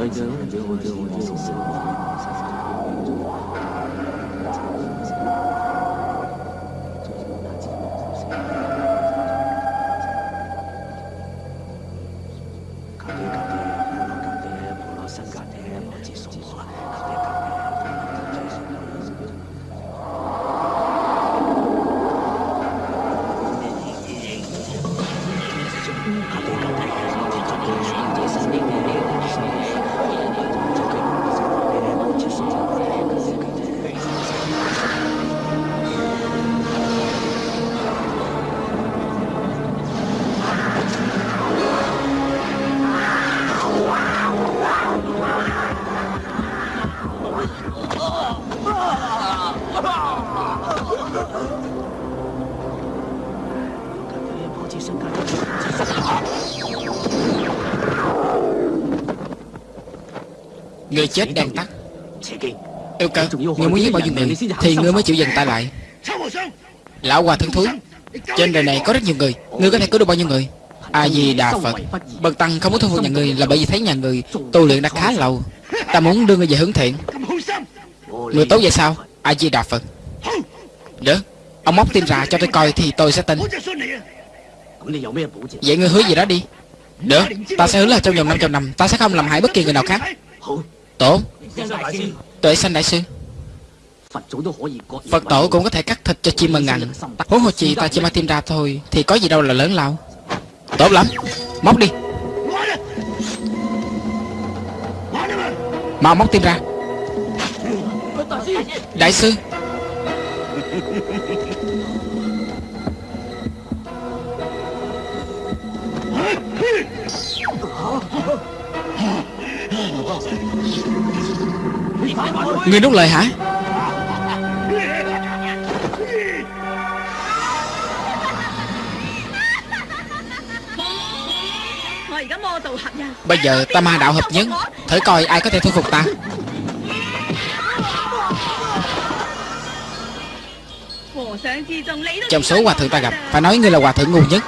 I don't know, I don't know, I don't know. Chết đang tắt. Yêu cơ Người muốn giết bao nhiêu người Thì ngươi mới chịu dừng tay lại. Lão hòa thượng thúi Trên đời này có rất nhiều người. Ngươi có thể cứu được bao nhiêu người? A Di Đà Phật Bần tăng không muốn thu phục nhà người là bởi vì thấy nhà người tu luyện đã khá lâu. Ta muốn đưa người về hướng thiện. Người tốt vậy sao? A Di Đà Phật. Được. Ông móc tin ra cho tôi coi thì tôi sẽ tin. Vậy ngươi hứa gì đó đi. Được. Ta sẽ hứa là trong vòng 500 năm Ta sẽ không làm hại bất kỳ người nào khác Tốt Tuệ sanh đại sư. Phật tổ cũng có thể cắt thịt cho chim mần ngành Huống hồ chi ta chỉ mang tim ra thôi Thì có gì đâu là lớn lao. Tốt lắm. Móc đi. Mau móc tim ra. Đại sư Người nuốt lời hả? Bây giờ ta ma đạo hợp nhất. Thử coi ai có thể thu phục ta. Trong số hòa thượng ta gặp, Phải nói ngươi là hòa thượng ngu nhất.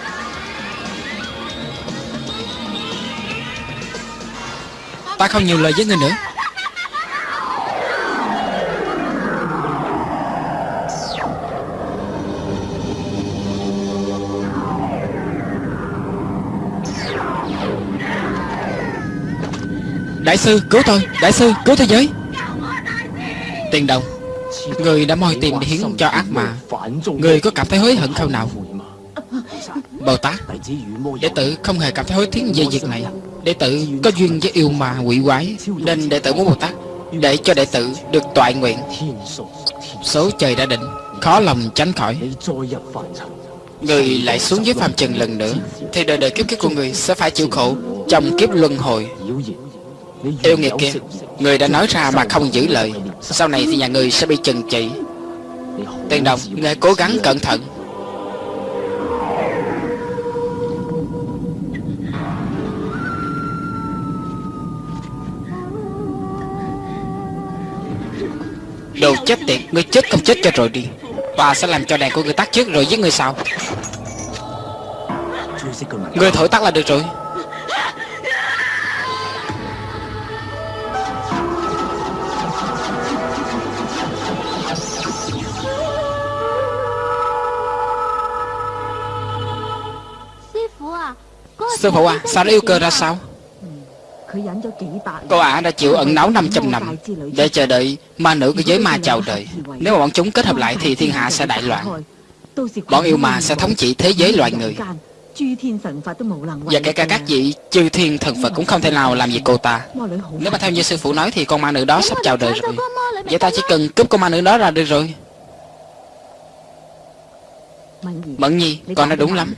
Ta không nhiều lời với ngươi nữa. Đại sư, cứu tôi. Đại sư, cứu thế giới. Tiền đồng. Người đã moi tiền để hiến cho ác mà Người có cảm thấy hối hận không nào? Bồ Tát, Đệ tử không hề cảm thấy hối tiếc về việc này. Đệ tử có duyên với yêu mà quỷ quái, Nên đệ tử muốn Bồ Tát Để cho đệ tử được toại nguyện. Số trời đã định, Khó lòng tránh khỏi. Người lại xuống dưới phàm trần lần nữa, Thì đời đời kiếp kiếp của người sẽ phải chịu khổ Trong kiếp luân hồi. Yêu nghiệt kia, Người đã nói ra mà không giữ lời, Sau này thì nhà người sẽ bị trừng trị. Tiền đồng, Người cố gắng cẩn thận. Đồ chết tiệt Ngươi chết không chết cho rồi đi. Ta sẽ làm cho đèn của người tắt trước rồi giết người sau. Người thổi tắt là được rồi. Sư phụ à Sao nó yêu cơ ra sao Cô ả đã chịu ẩn náu 500 năm. Để chờ đợi ma nữ của giới ma chào đời Nếu mà bọn chúng kết hợp lại thì thiên hạ sẽ đại loạn. Bọn yêu ma sẽ thống trị thế giới loài người. Và kể cả các vị chư thiên thần Phật cũng không thể nào làm gì cô ta. Nếu mà theo như sư phụ nói thì con ma nữ đó sắp chào đời rồi. Vậy ta chỉ cần cướp con ma nữ đó ra được rồi. Mẫn nhi, con nói đúng lắm.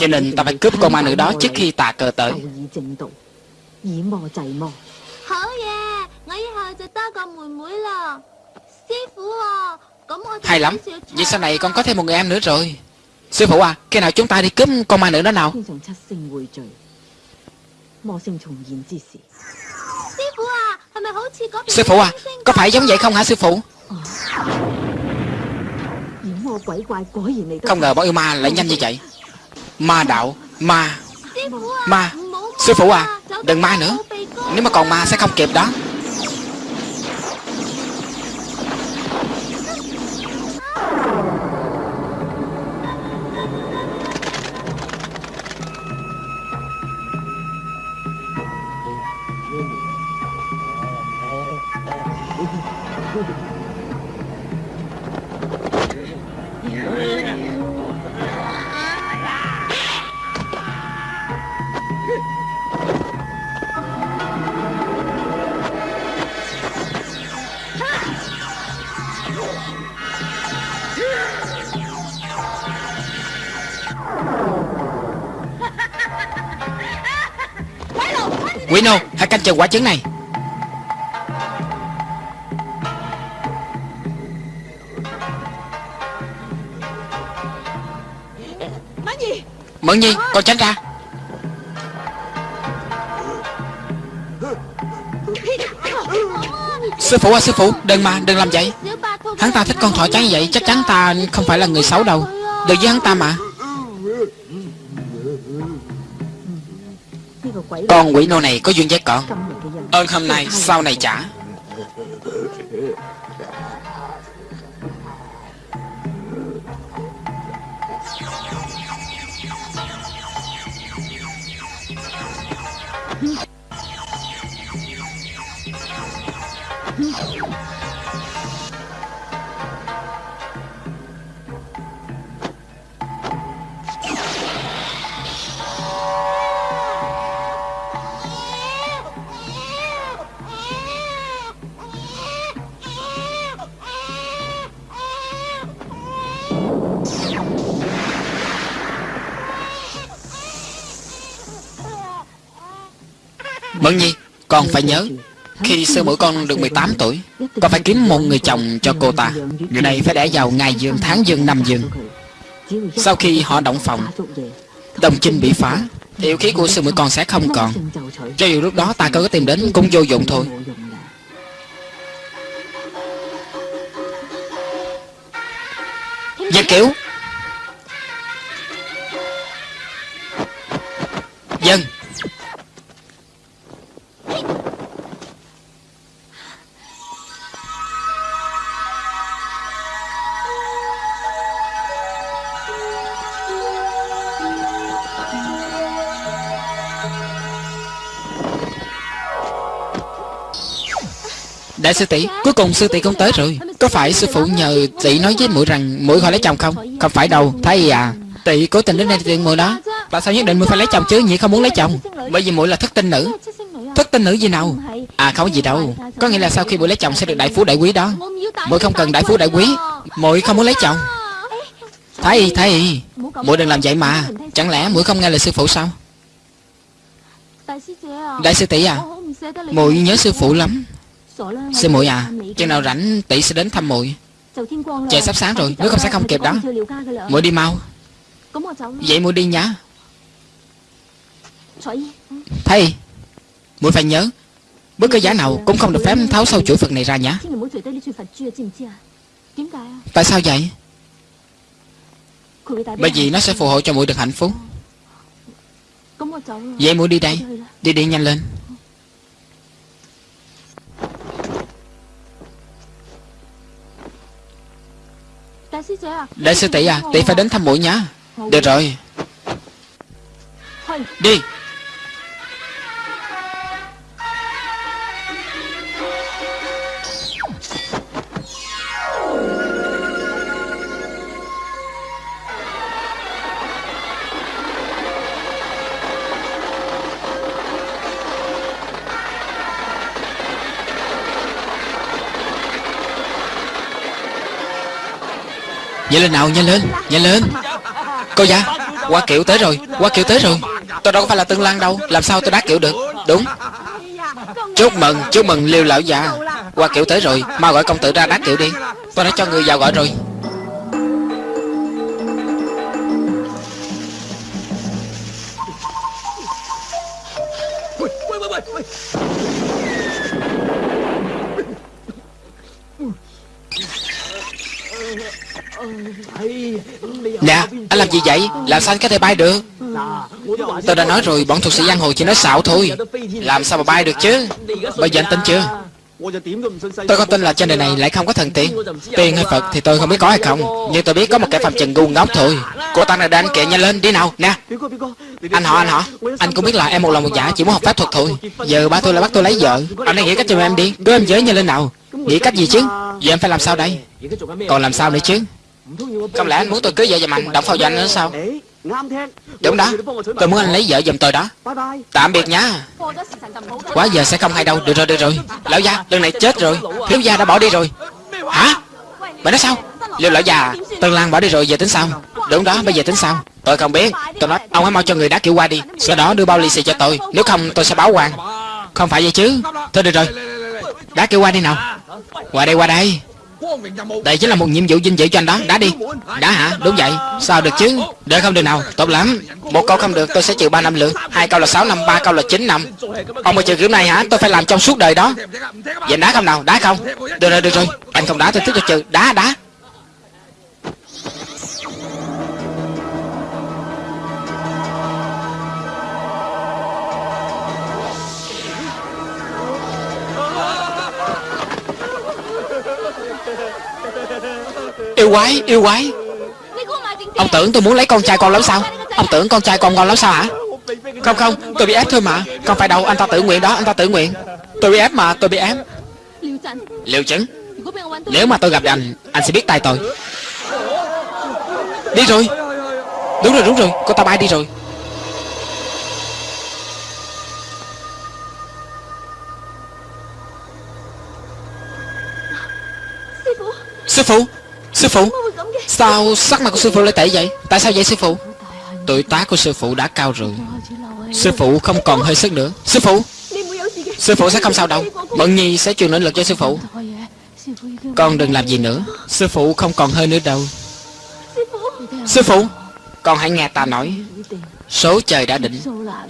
Cho nên ta phải cướp con ma nữ đó trước khi tà cờ tới Hay lắm. Vậy sau này con có thêm một người em nữa rồi. Sư phụ à Khi nào chúng ta đi cướp con ma nữ đó nào? Sư phụ à Có phải giống vậy không hả sư phụ? Không ngờ bọn yêu ma lại nhanh như vậy. Ma đạo Ma Ma Sư phụ à Đừng ma nữa. Nếu mà còn ma sẽ không kịp đó. Canh chừng quả trứng này. Mẫn nhi Con tránh ra. Sư phụ à sư phụ Đừng mà đừng làm vậy. Hắn ta thích con thỏ trắng như vậy Chắc chắn ta không phải là người xấu đâu. Đừng với hắn ta mà Con quỷ nô này có duyên với con. Ơn hôm nay sau này trả phải nhớ, Khi sư muội con được 18 tuổi Con phải kiếm một người chồng cho cô ta? Người này phải đẻ vào ngày dương tháng dương năm dương Sau khi họ động phòng Đồng chinh bị phá Yêu khí của sư muội con sẽ không còn. Cho dù lúc đó ta có tìm đến cũng vô dụng thôi. Dân kiểu Đại sư tỷ, Cuối cùng sư tỷ cũng tới rồi. Có phải sư phụ nhờ tỷ nói với muội rằng muội khỏi lấy chồng không? Không phải đâu Thấy à. Tỷ cố tình đến đây tiện muội đó. Tại sao nhất định muội phải lấy chồng chứ? Nhỉ không muốn lấy chồng. Bởi vì muội là thất tinh nữ. Thất tinh nữ gì nào? À không có gì đâu. Có nghĩa là sau khi muội lấy chồng sẽ được đại phú đại quý đó. Muội không cần đại phú đại quý. Muội không muốn lấy chồng. Thấy thấy Muội đừng làm vậy mà. Chẳng lẽ muội không nghe lời sư phụ sao? Đại sư tỷ à Muội nhớ sư phụ lắm. Sư muội à Chừng nào rảnh tỷ sẽ đến thăm muội. Trời sắp sáng rồi Nếu không sẽ không kịp đó. Muội đi mau. Vậy muội đi nhá. Thầy Muội phải nhớ Bất cứ giá nào cũng không được phép tháo sâu chuỗi Phật này ra nhá. Tại sao vậy? Bởi vì nó sẽ phù hộ cho muội được hạnh phúc. Vậy muội đi đây. Đi đi nhanh lên Đại sư tỷ à? Tỷ phải đến thăm muội nhá. Được rồi. Đi Nhanh lên nào, nhanh lên Nhanh lên. Cô già, qua kiệu tới rồi, qua kiệu tới rồi. Tôi đâu có phải là tương lan đâu, Làm sao tôi đá kiệu được, Đúng. Chúc mừng Chúc mừng liêu lão già, qua kiệu tới rồi, Mau gọi công tử ra đá kiệu đi. Tôi đã cho người vào gọi rồi. Nè, Anh làm gì vậy? Làm sao anh có thể bay được? Tôi đã nói rồi, bọn thuật sĩ giang hồ chỉ nói xạo thôi. Làm sao mà bay được chứ? Bây giờ anh tin chưa? Tôi có tin là trên đời này lại không có thần tiên. Tiên hay Phật thì tôi không biết có hay không, Nhưng tôi biết có một kẻ phạm trần ngu ngốc thôi. Cô ta này đang kệ nhanh lên, đi nào, nè. Anh họ anh họ. Anh cũng biết là em một lòng một dạ chỉ muốn học pháp thuật thôi. Giờ ba tôi lại bắt tôi lấy vợ. Anh hãy nghĩ cách cho em đi, Đưa em giới nhanh lên nào. Nghĩ cách gì chứ? Giờ em phải làm sao đây? Còn làm sao nữa chứ? Không lẽ anh muốn tôi cưới vợ giùm anh Động phao dành nữa sao? Đúng đó. Tôi muốn anh lấy vợ giùm tôi đó. Tạm biệt nhá Quá giờ sẽ không hay đâu. Được rồi được rồi. Lão gia lần này chết rồi. Thiếu gia đã bỏ đi rồi. Hả? Mày nói sao? Liệu lão già Tân Lan bỏ đi rồi giờ tính sao? Đúng đó bây giờ tính sao? Tôi không biết. Tôi nói ông hãy mau cho người đá kiểu qua đi. Sau đó đưa bao lì xì cho tôi. Nếu không tôi sẽ báo quan. Không phải vậy chứ. Thôi được rồi. Đá kiểu qua đi nào. Qua đây qua đây đây chính là một nhiệm vụ vinh dự cho anh đó. Đá đi. Đá hả? Đúng vậy. Sao được chứ? Được không được nào. Tốt lắm. Một câu không được, tôi sẽ trừ 3 năm lượng Hai câu là 6 năm, Ba câu là 9 năm. Ông mà trừ kiểu này hả? Tôi phải làm trong suốt đời đó. Vậy đá không nào? Đá không? Được rồi được rồi. Anh không đá, tôi tiếp cho trừ Đá đá. Yêu quái, yêu quái. Ông tưởng tôi muốn lấy con trai con lắm sao? Ông tưởng con trai con ngon lắm sao hả? Không không, tôi bị ép thôi mà. Không phải đâu, anh ta tự nguyện đó, anh ta tự nguyện. Tôi bị ép mà, tôi bị ép. Liệu chứng Nếu mà tôi gặp anh, anh sẽ biết tay tôi. Đi rồi. Đúng rồi, đúng rồi, cô ta bay đi rồi. Sư phụ. Sư phụ Sao sắc mặt của sư phụ lại tệ vậy? Tại sao vậy sư phụ? Tuổi tác của sư phụ đã cao rồi. Sư phụ không còn hơi sức nữa. Sư phụ Sư phụ sẽ không sao đâu. Mận nhi sẽ truyền năng lực cho sư phụ. Con đừng làm gì nữa. Sư phụ không còn hơi nữa đâu. Sư phụ. Con hãy nghe ta nói. Số trời đã định.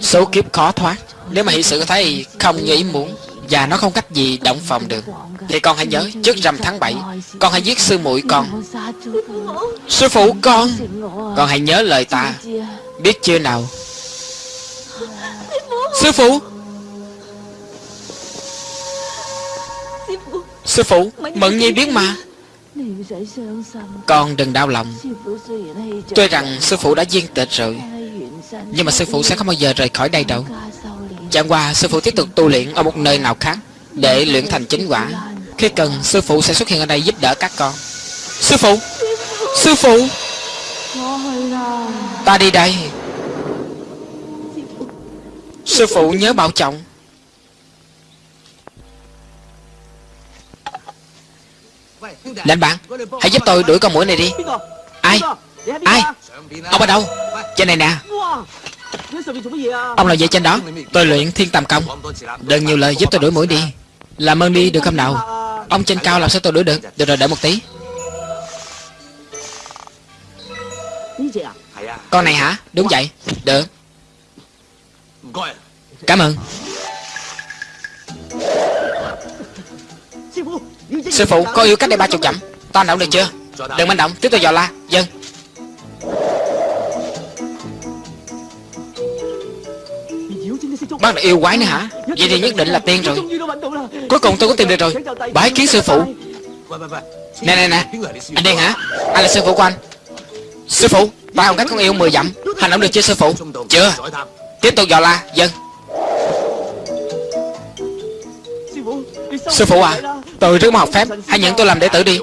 Số kiếp khó thoát. Nếu mà hiện sự thấy không như ý muốn và nó không cách gì động phòng được. Thì con hãy nhớ, Trước rằm tháng 7 Con hãy giết sư muội con. Sư phụ con Con hãy nhớ lời ta. Biết chưa nào? Sư phụ! Sư phụ, Mận nhi biết mà. Con đừng đau lòng. Tuy rằng sư phụ đã viên tịch rồi, Nhưng mà sư phụ sẽ không bao giờ rời khỏi đây đâu. Chẳng qua, sư phụ tiếp tục tu luyện ở một nơi nào khác Để luyện thành chính quả. Khi cần, sư phụ sẽ xuất hiện ở đây giúp đỡ các con. Sư phụ! Sư phụ! Ta đi đây. Sư phụ nhớ bảo trọng. Lệnh bạn, Hãy giúp tôi đuổi con mũi này đi. Ai? Ai? Ông ở đâu? Trên này nè. Ông là gì trên đó. Tôi luyện thiên tầm công. Đừng nhiều lời giúp tôi đuổi mũi đi. Làm ơn đi được không nào? Ông trên cao làm sao tôi đuổi được? Được rồi đợi một tí. Con này hả? Đúng vậy. Được. Cảm ơn. Sư phụ có yêu cách đây ba chục dặm. Ta động được chưa? Đừng manh động Tiếp tục dò la. Dân Bác là yêu quái nữa hả? Vậy thì nhất định là tiên rồi. Cuối cùng tôi có tìm được rồi. Bái kiến sư phụ. Nè nè nè. Anh đen hả? Ai là sư phụ của anh. Sư phụ, Ba ông cách con yêu 10 dặm. Hành động được chưa, sư phụ? Chưa. Tiếp tục dò la. Dân. Sư phụ à Tôi rất muốn học phép, Hãy nhận tôi làm đệ tử đi.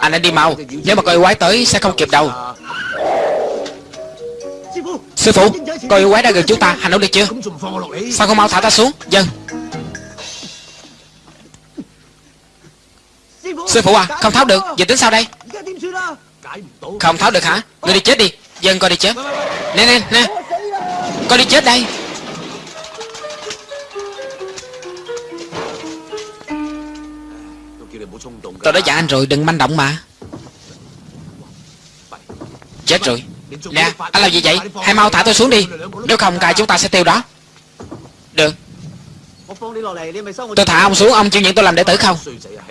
Anh nên đi mau. Nếu mà coi quái tới, sẽ không kịp đâu. Sư phụ Coi quái đã gần chúng ta Hành động được chưa? Sao không mau thả ta xuống? Dân. Sư phụ à Không tháo được. Giờ tính sao đây? Không tháo được hả? Người đi chết đi. Dân coi đi chết. Nè nè nè. Coi đi chết đây. Tôi đã dặn anh rồi đừng manh động mà. Chết rồi Nè anh làm gì vậy? Hãy mau thả tôi xuống đi. Nếu không cài chúng ta sẽ tiêu đó. Được. Tôi thả ông xuống ông chịu nhận tôi làm đệ tử không?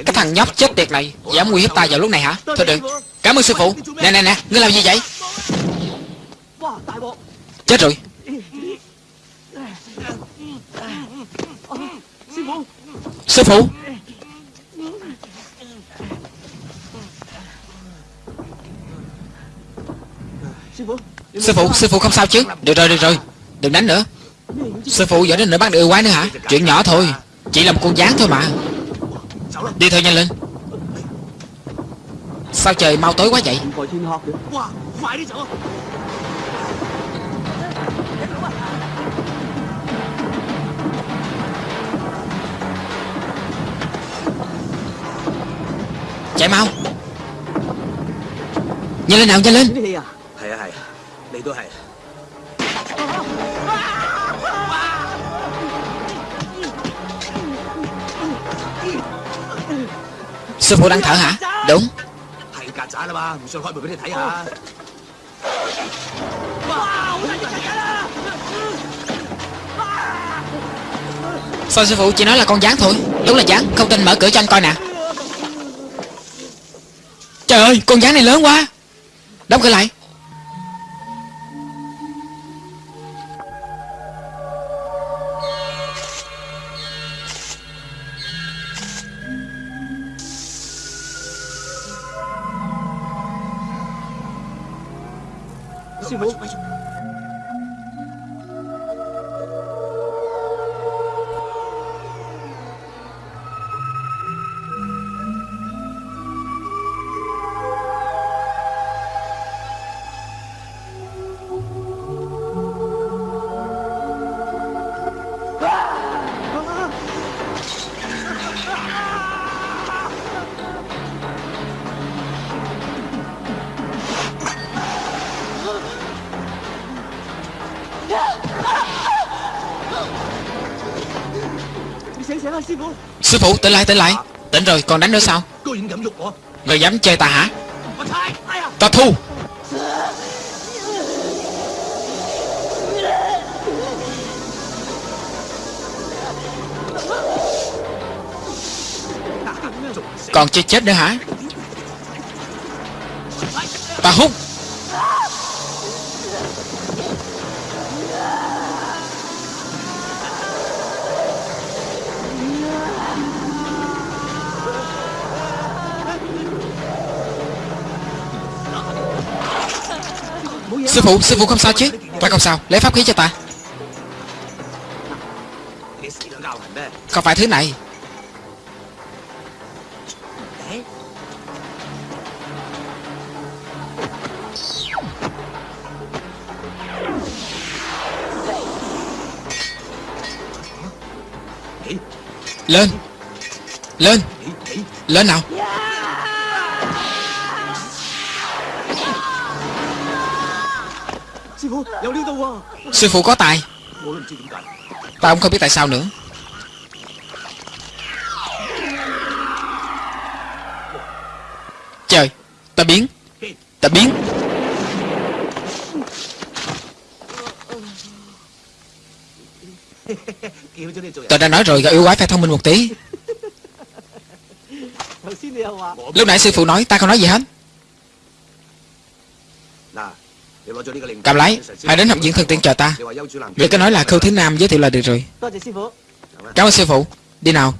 Cái thằng nhóc chết tiệt này Dám nguy hiếp ta vào lúc này hả? Thôi được. Cảm ơn sư phụ. Nè nè nè Ngươi làm gì vậy? Chết rồi. Sư phụ. Sư phụ, Sư phụ, sư phụ không sao. chứ? Được rồi, được rồi, đừng đánh nữa. Sư phụ giỏi đến nữa bắt được quái nữa hả? Chuyện nhỏ thôi, chỉ làm một con dán thôi mà. Đi thôi nhanh lên. Sao trời mau tối quá vậy? Chạy mau. Nhanh lên nào nhanh lên. 都係。Sư phụ đang thở hả? Đúng Thầy cà trả là ba, mình sẽ khói bụi để thấy hả? Sao sư phụ chỉ nói là con gián thôi Đúng là gián, không tin mở cửa cho anh coi nè Trời ơi, con gián này lớn quá Đóng cửa lại Sư phụ tỉnh lại tỉnh lại. Tỉnh rồi còn đánh nữa sao? Người dám chơi ta hả? Ta thu. Còn chơi chết nữa hả? Ta hút. phụ, sư phụ không sao chứ? Ta không sao. Lấy pháp khí cho ta. Không phải thứ này. Lên. Lên. Lên nào. Sư phụ có tài. Ta cũng không biết tại sao nữa. Trời Ta biến. Ta biến. Tôi đã nói rồi gọi yêu quái phải thông minh một tí. Lúc nãy sư phụ nói ta không nói gì hết. Cầm lấy, Hãy đến học viện thần tiên chờ ta. Việc cái nói là Khâu Thế Nam giới thiệu là được rồi. Cảm ơn sư phụ. Đi nào.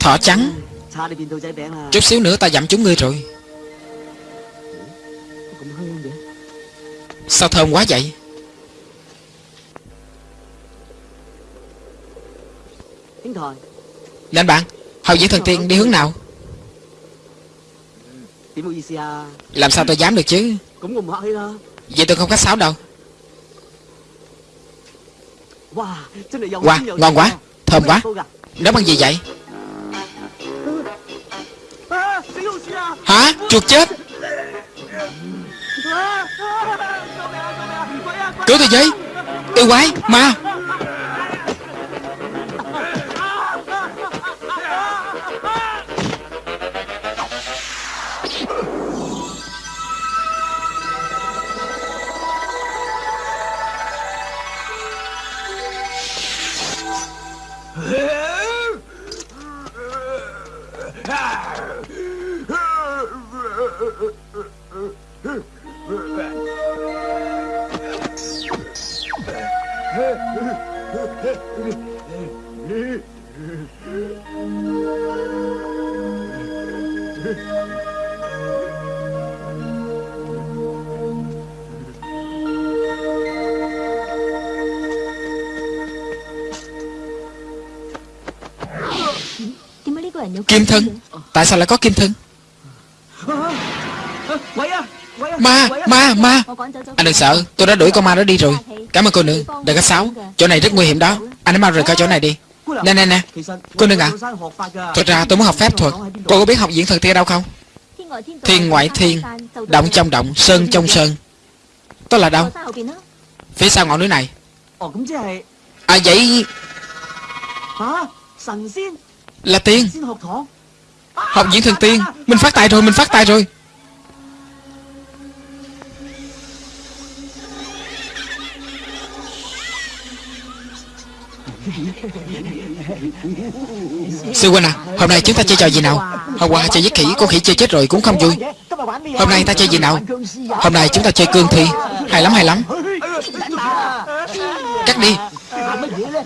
Thỏ trắng. Chút xíu nữa ta dặm chúng ngươi rồi. Sao thơm quá vậy? Lên bạn Hậu diễn thần tiên đi hướng nào? Làm sao tôi dám được chứ? Vậy tôi không khách sáo đâu. Wow, ngon quá Thơm quá. Nấu bằng gì vậy? Hả? Chuột chết. Cứu tôi với Yêu quái Ma. Kim thân. Tại sao lại có kim thân? Ma, ma, ma. Anh đừng sợ, tôi đã đuổi con ma đó đi rồi. Cảm ơn cô nương, đợi có sáu Chỗ này rất nguy hiểm đó. Anh hãy mau rời khỏi chỗ này đi. Nè, nè, nè. Cô nương à. ạ à. Thật ra tôi muốn học phép thuật. Cô có biết học diễn thần tiên đâu không? Thiên ngoại thiên Động trong động, sơn trong sơn. Tôi là đâu? Phía sau ngọn núi này. À vậy Hả? Thần tiên là tiên. Học diễn thần tiên. Mình phát tài rồi, Mình phát tài rồi. Sư huynh à Hôm nay chúng ta chơi trò gì nào? Hôm qua chơi với khỉ, Con khỉ chơi chết rồi cũng không vui. Hôm nay ta chơi gì nào? Hôm nay chúng ta chơi cương thi. Hay lắm hay lắm. Cắt đi.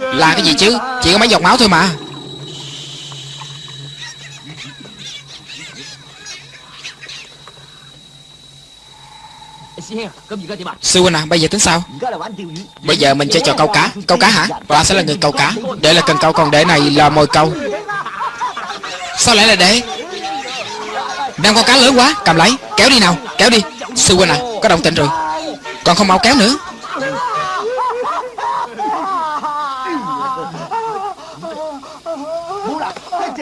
Là cái gì chứ? Chỉ có mấy giọt máu thôi mà. Sư huynh à bây giờ tính sao? Bây giờ mình chơi trò câu cá. Câu cá hả? Ta sẽ là người câu cá. Để là cần câu, còn để này là mồi câu. Sao lại là để? Đang con cá lớn quá. Cầm lấy. Kéo đi nào. Kéo đi. Sư huynh à Có động tĩnh rồi. Còn không mau kéo nữa.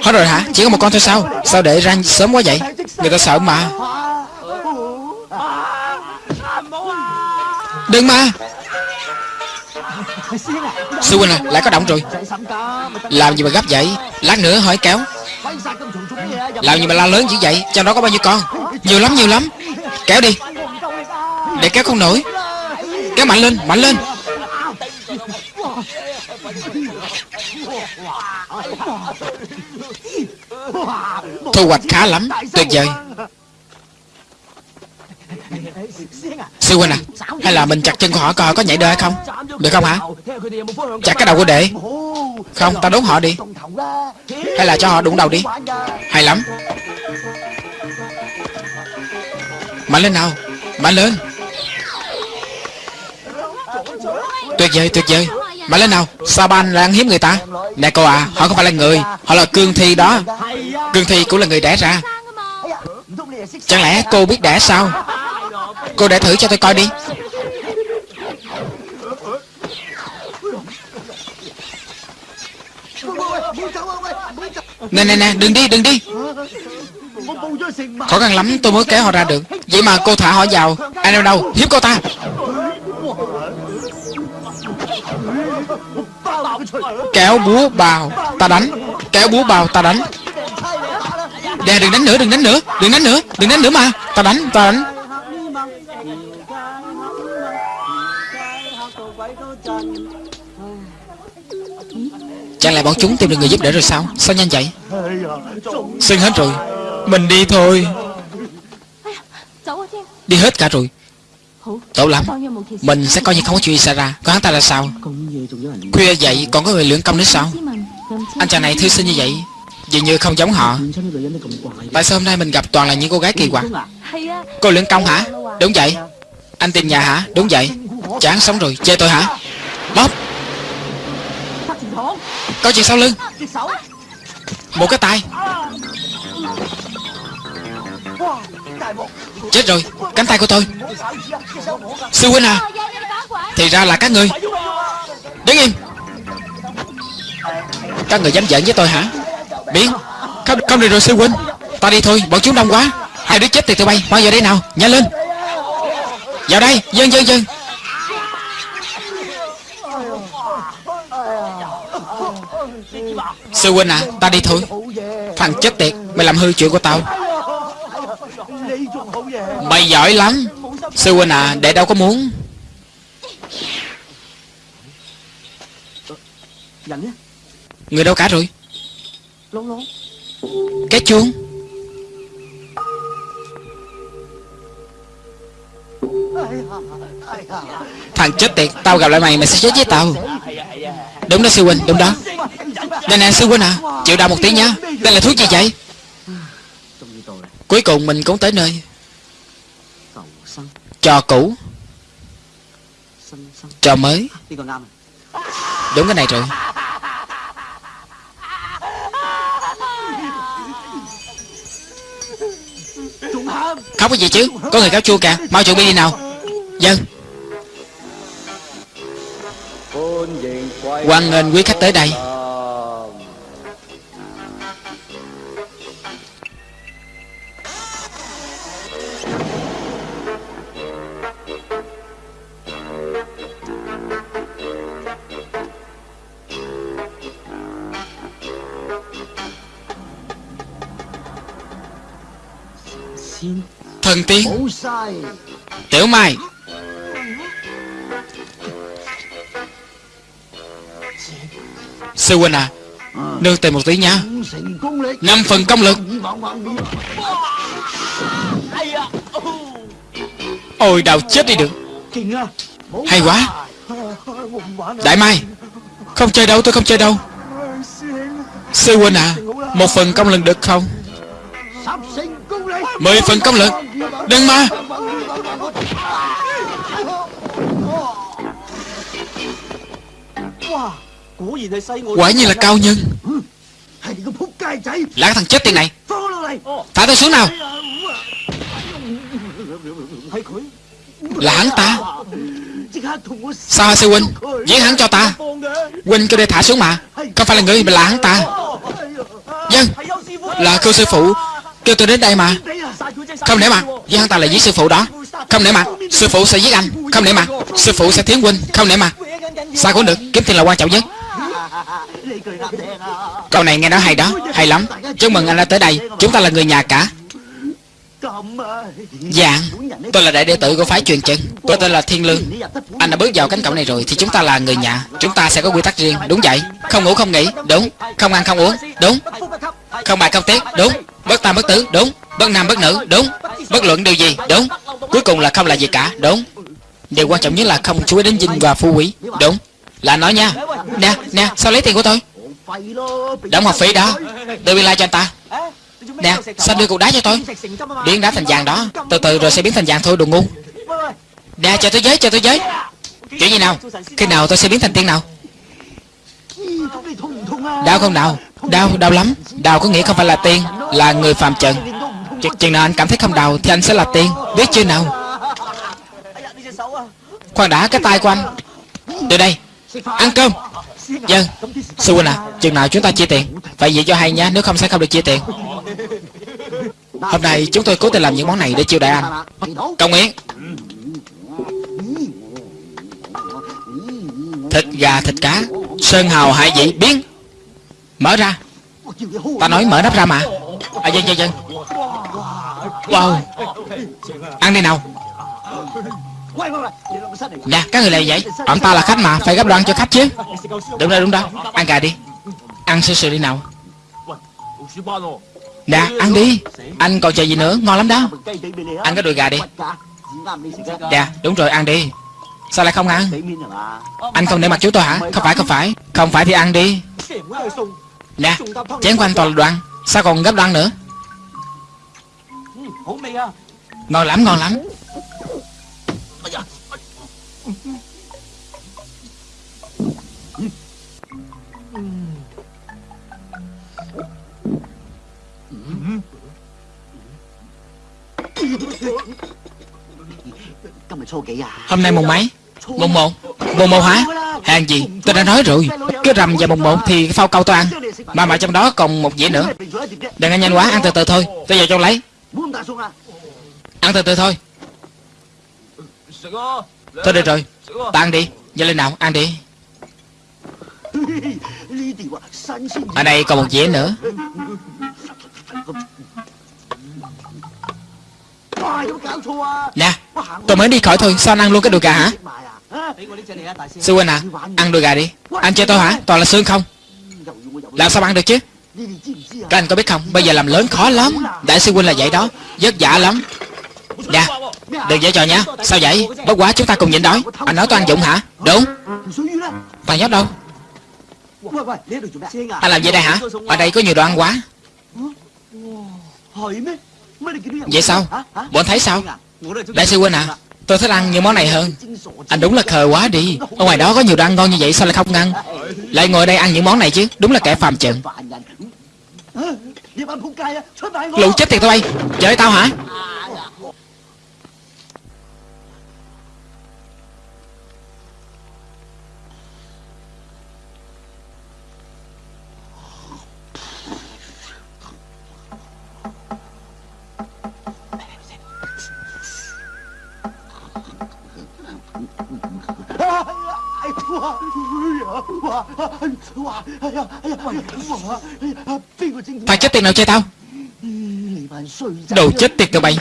Hết rồi hả? Chỉ có một con thôi sao? Sao để ra sớm quá vậy? Người ta sợ mà. Đừng mà. Sư huynh à Lại có động rồi. Làm gì mà gấp vậy? Lát nữa hỏi kéo. Làm gì mà la lớn dữ vậy? Trong đó có bao nhiêu con? Nhiều lắm nhiều lắm. Kéo đi. Để kéo không nổi. Kéo mạnh lên Mạnh lên. Thu hoạch khá lắm. Tuyệt vời Sư huynh à Hay là mình chặt chân của họ coi họ có nhảy được hay không? Được không hả? Chặt cái đầu của đệ. Không, ta đốn họ đi. Hay là cho họ đụng đầu đi. Hay lắm. Mạnh lên nào. Mạnh lên. Tuyệt vời tuyệt vời. Mạnh lên nào. Saban là ăn hiếp người ta? Nè cô à Họ không phải là người. Họ là cương thi đó. Cương thi cũng là người đẻ ra. Chẳng lẽ cô biết đẻ sao? Cô để thử cho tôi coi đi. Nè nè nè, đừng đi đừng đi. Khó khăn lắm, tôi mới kéo họ ra được. Vậy mà cô thả họ vào. Anh đâu đâu, hiếp cô ta. Kéo búa bào Ta đánh. Kéo búa bào ta đánh. Nè, đừng đánh nữa, đừng đánh nữa. Đừng đánh nữa, đừng đánh nữa mà. Ta đánh ta đánh. Chẳng lẽ bọn chúng tìm được người giúp đỡ rồi sao? Sao nhanh vậy? Sưng hết rồi. Mình đi thôi. Đi hết cả rồi. Tốt lắm. Mình sẽ coi như không có chuyện gì xảy ra. Còn hắn ta là sao? Khuya vậy, còn có người lưỡng công nữa sao? Anh chàng này thư sinh như vậy, Dường như không giống họ. Tại sao hôm nay mình gặp toàn là những cô gái kỳ quặc? Cô lưỡng công hả? Đúng vậy. Anh tìm nhà hả? Đúng vậy. Chán sống rồi. Chê tôi hả? Bóp. Có chuyện sau lưng. Một cái tay. Chết rồi. Cánh tay của tôi. Sư huynh à. Thì ra là các người. Đứng im. Các người dám giận với tôi hả? Biến. Không, không được rồi sư huynh. Ta đi thôi. Bọn chúng đông quá. Hai đứa chết thì tụi bay. Mau vào đây nào. Nhanh lên. Vào đây Dân dân dân Sư huynh à Ta đi thôi Thằng chết tiệt, Mày làm hư chuyện của tao. Mày giỏi lắm. Sư huynh à Đệ đâu có muốn. Người đâu cả rồi? Cái chuông. Thằng chết tiệt, Tao gặp lại mày mày sẽ chết với tao. Đúng đó, sư huynh, đúng đó. Nè nè, sư huynh à Chịu đau một tí nha Đây là thuốc gì vậy Cuối cùng mình cũng tới nơi. Trò cũ. Trò mới. Đúng cái này rồi. Khóc cái gì chứ? Có người cáo chua kìa. Mau chuẩn bị đi nào. Dân Hoan nghênh quý khách tới đây. Thần tiên. Tiểu Mai. Sư huynh à đưa tiền một tí nha. Năm phần công lực. Ôi đào chết đi được. Hay quá. Đại Mai, Không chơi đâu, tôi không chơi đâu. Sư huynh à Một phần công lực được không? Mười phần công lực. Đừng mà. Wow Quả nhiên là cao nhân. Là cái thằng chết tiền này. Thả tôi xuống nào. Là hắn ta. Sao sư huynh? Giết hắn cho ta. Huynh kêu đây thả xuống mà. Không phải là người mà là hắn ta? Dân Là kêu sư phụ. Kêu tôi đến đây mà. Không để mà. Giết hắn ta là giết sư phụ đó. Không để mà. Sư phụ sẽ giết anh. Không để mà. Sư phụ sẽ thiến huynh. Không để mà. Sao cũng được. Kiếm tiền là quan trọng nhất. Câu này nghe nói hay đó Hay lắm. Chúc mừng anh đã tới đây. Chúng ta là người nhà cả. Dạ, Tôi là đại đệ tử của phái truyền chân. Tôi tên là Thiên Lương. Anh đã bước vào cánh cổng này rồi Thì chúng ta là người nhà. Chúng ta sẽ có quy tắc riêng. Đúng vậy. Không ngủ không nghỉ. Đúng. Không ăn không uống. Đúng. Không bài không tiết. Đúng. Bất tam bất tử Đúng. Bất nam bất nữ. Đúng. Bất luận điều gì. Đúng. Cuối cùng là không là gì cả. Đúng. Điều quan trọng nhất là không chú ý đến dinh và phu quý. Đúng. Là nói nha. Nè, nè, sao lấy tiền của tôi? Đóng học phí đó. Đưa biên lai cho anh ta. Nè, sao đưa cục đá cho tôi? Biến đá thành vàng đó. Từ từ rồi sẽ biến thành vàng thôi, đồ ngu. Nè, cho tôi giới, cho tôi giới Chuyện gì nào, khi nào tôi sẽ biến thành tiên nào? Đau không nào? Đau, đau lắm. Đau có nghĩa không phải là tiên Là người phạm trần. Ch Chừng nào anh cảm thấy không đau Thì anh sẽ là tiên. Biết chưa nào? Khoan đã cái tay của anh. Từ đây Ăn cơm. Dân Sư huynh à Chừng nào chúng ta chia tiền? Phải vậy cho hay nhá, Nếu không sẽ không được chia tiền. Hôm nay chúng tôi cố tình làm những món này để chiêu đãi anh. Công Yến. Thịt gà thịt cá Sơn hào hải vị biến. Mở ra. Ta nói mở nắp ra mà. À dân dân dân Wow. Ăn đi nào. Dạ các người là vậy ông ta là khách mà Phải gấp đoạn cho khách chứ. Đúng rồi đúng đó. Ăn gà đi. Ăn sơ sữa đi nào. Dạ ăn đi. Anh còn chờ gì nữa? Ngon lắm đó. Ăn cái đùi gà đi. Dạ đúng rồi ăn đi. Sao lại không ăn? Anh không để mặt chú tôi hả? Không phải không phải. Không phải thì ăn đi. Dạ Chén của anh toàn là đồ Sao còn gấp đoạn nữa? Ngon lắm ngon lắm da. Hôm nay mùng mấy? Mùng một. Mùng một hả? Hàng gì? Tôi đã nói rồi. Cái rằm và mùng một thì phao câu tôi ăn. Mà mà trong đó còn một dĩa nữa. Đừng ăn nhanh quá, ăn từ từ thôi. Tôi vào trong lấy. Ăn từ từ thôi. Thôi được rồi. Ta ăn đi. Nhanh lên nào ăn đi. Ở đây còn một dĩa nữa. Nè Tôi mới đi khỏi thôi. Sao anh ăn luôn cái đùi gà hả? Sư huynh à Ăn đùi gà đi. Anh chơi tôi hả? Toàn là xương không? Làm sao ăn được chứ? Các anh có biết không? Bây giờ làm lớn khó lắm. Đại sư huynh là vậy đó. Vất vả lắm. Dạ, Đừng dễ trò nha Sao vậy? Bất quá chúng ta cùng nhịn đói. Anh nói tôi ăn dụng hả? Đúng. Toàn nhóc đâu? Anh làm gì đây hả? Ở đây có nhiều đồ ăn quá. Vậy sao? Bọn thấy sao? Đại sư huynh à Tôi thích ăn những món này hơn. Anh đúng là khờ quá đi. Ở ngoài đó có nhiều đồ ăn ngon như vậy sao lại không ăn Lại ngồi đây ăn những món này chứ. Đúng là kẻ phàm trần Lũ chết tiệt tụi bay. Chơi tao hả? Thằng chết tiệt nào chơi tao? Đồ chết tiệt tụi bay.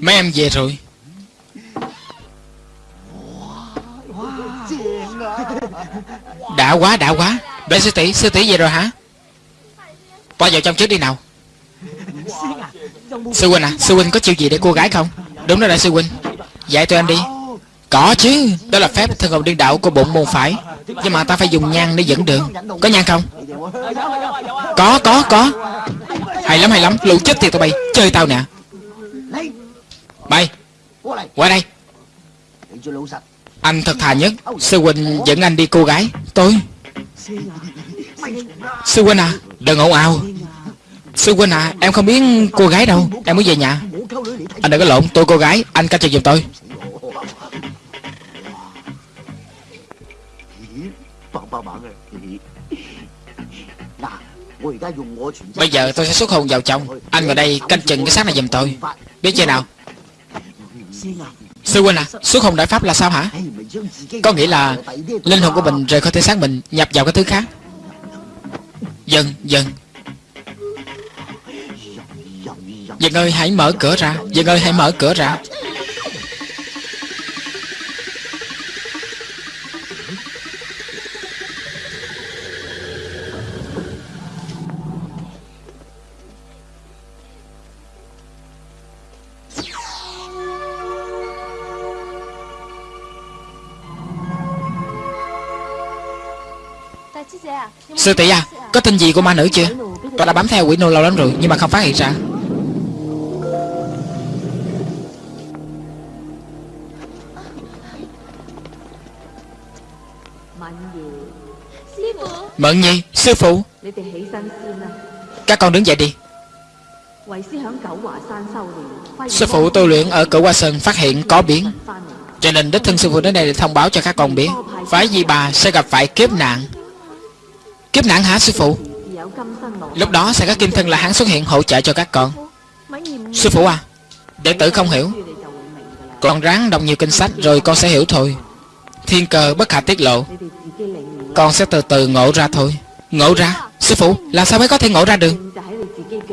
Mấy em về rồi. Đã quá đã quá. Bé sư tỷ sư tỷ về rồi hả? Qua vào trong trước đi nào? Sư huynh à Sư huynh có chịu gì để cô gái không? Đúng đó đại sư huynh. Dạy tụi em đi. Có chứ, Đó là phép thân hồn điên đạo của bộ môn phải Nhưng mà ta phải dùng nhang để dẫn đường. Có nhang không? Có có có. Hay lắm hay lắm. Lũ chết tiệt tụi bay Chơi tao nè. Bay. Qua đây. Anh thật thà nhất. Sư huynh dẫn anh đi cô gái. Tôi. Sư huynh à Đừng ồn ào. Sư huynh à Em không biết cô gái đâu. Em muốn về nhà. Anh đừng có lộn, Tôi cô gái. Anh canh cho giùm tôi. Bây giờ tôi sẽ xuất hồn vào trong Anh ngồi đây canh chừng cái xác này giùm tôi. Biết chưa nào? Sư huynh à Xuất hồn đại pháp là sao hả? Có nghĩa là Linh hồn của mình rời khỏi thể xác mình Nhập vào cái thứ khác. Dần dần. Dần ơi hãy mở cửa ra. Dần ơi hãy mở cửa ra Sư tỷ à Có tin gì của ma nữ chưa? Tôi đã bám theo quỷ nô lâu lắm rồi, Nhưng mà không phát hiện ra. Mận nhi, Sư phụ. Các con đứng dậy đi. Sư phụ tu luyện ở cửu hoa sơn phát hiện có biến. Cho nên đích thân sư phụ đến đây để thông báo cho các con biết. Phái di bà sẽ gặp phải kiếp nạn. Kiếp nạn hả, sư phụ? Lúc đó sẽ có kim thân là hắn xuất hiện hỗ trợ cho các con. Sư phụ à Đệ tử không hiểu. Con ráng đọc nhiều kinh sách rồi con sẽ hiểu thôi. Thiên cơ bất khả tiết lộ. Con sẽ từ từ ngộ ra thôi. Ngộ ra? Sư phụ, Làm sao mới có thể ngộ ra được?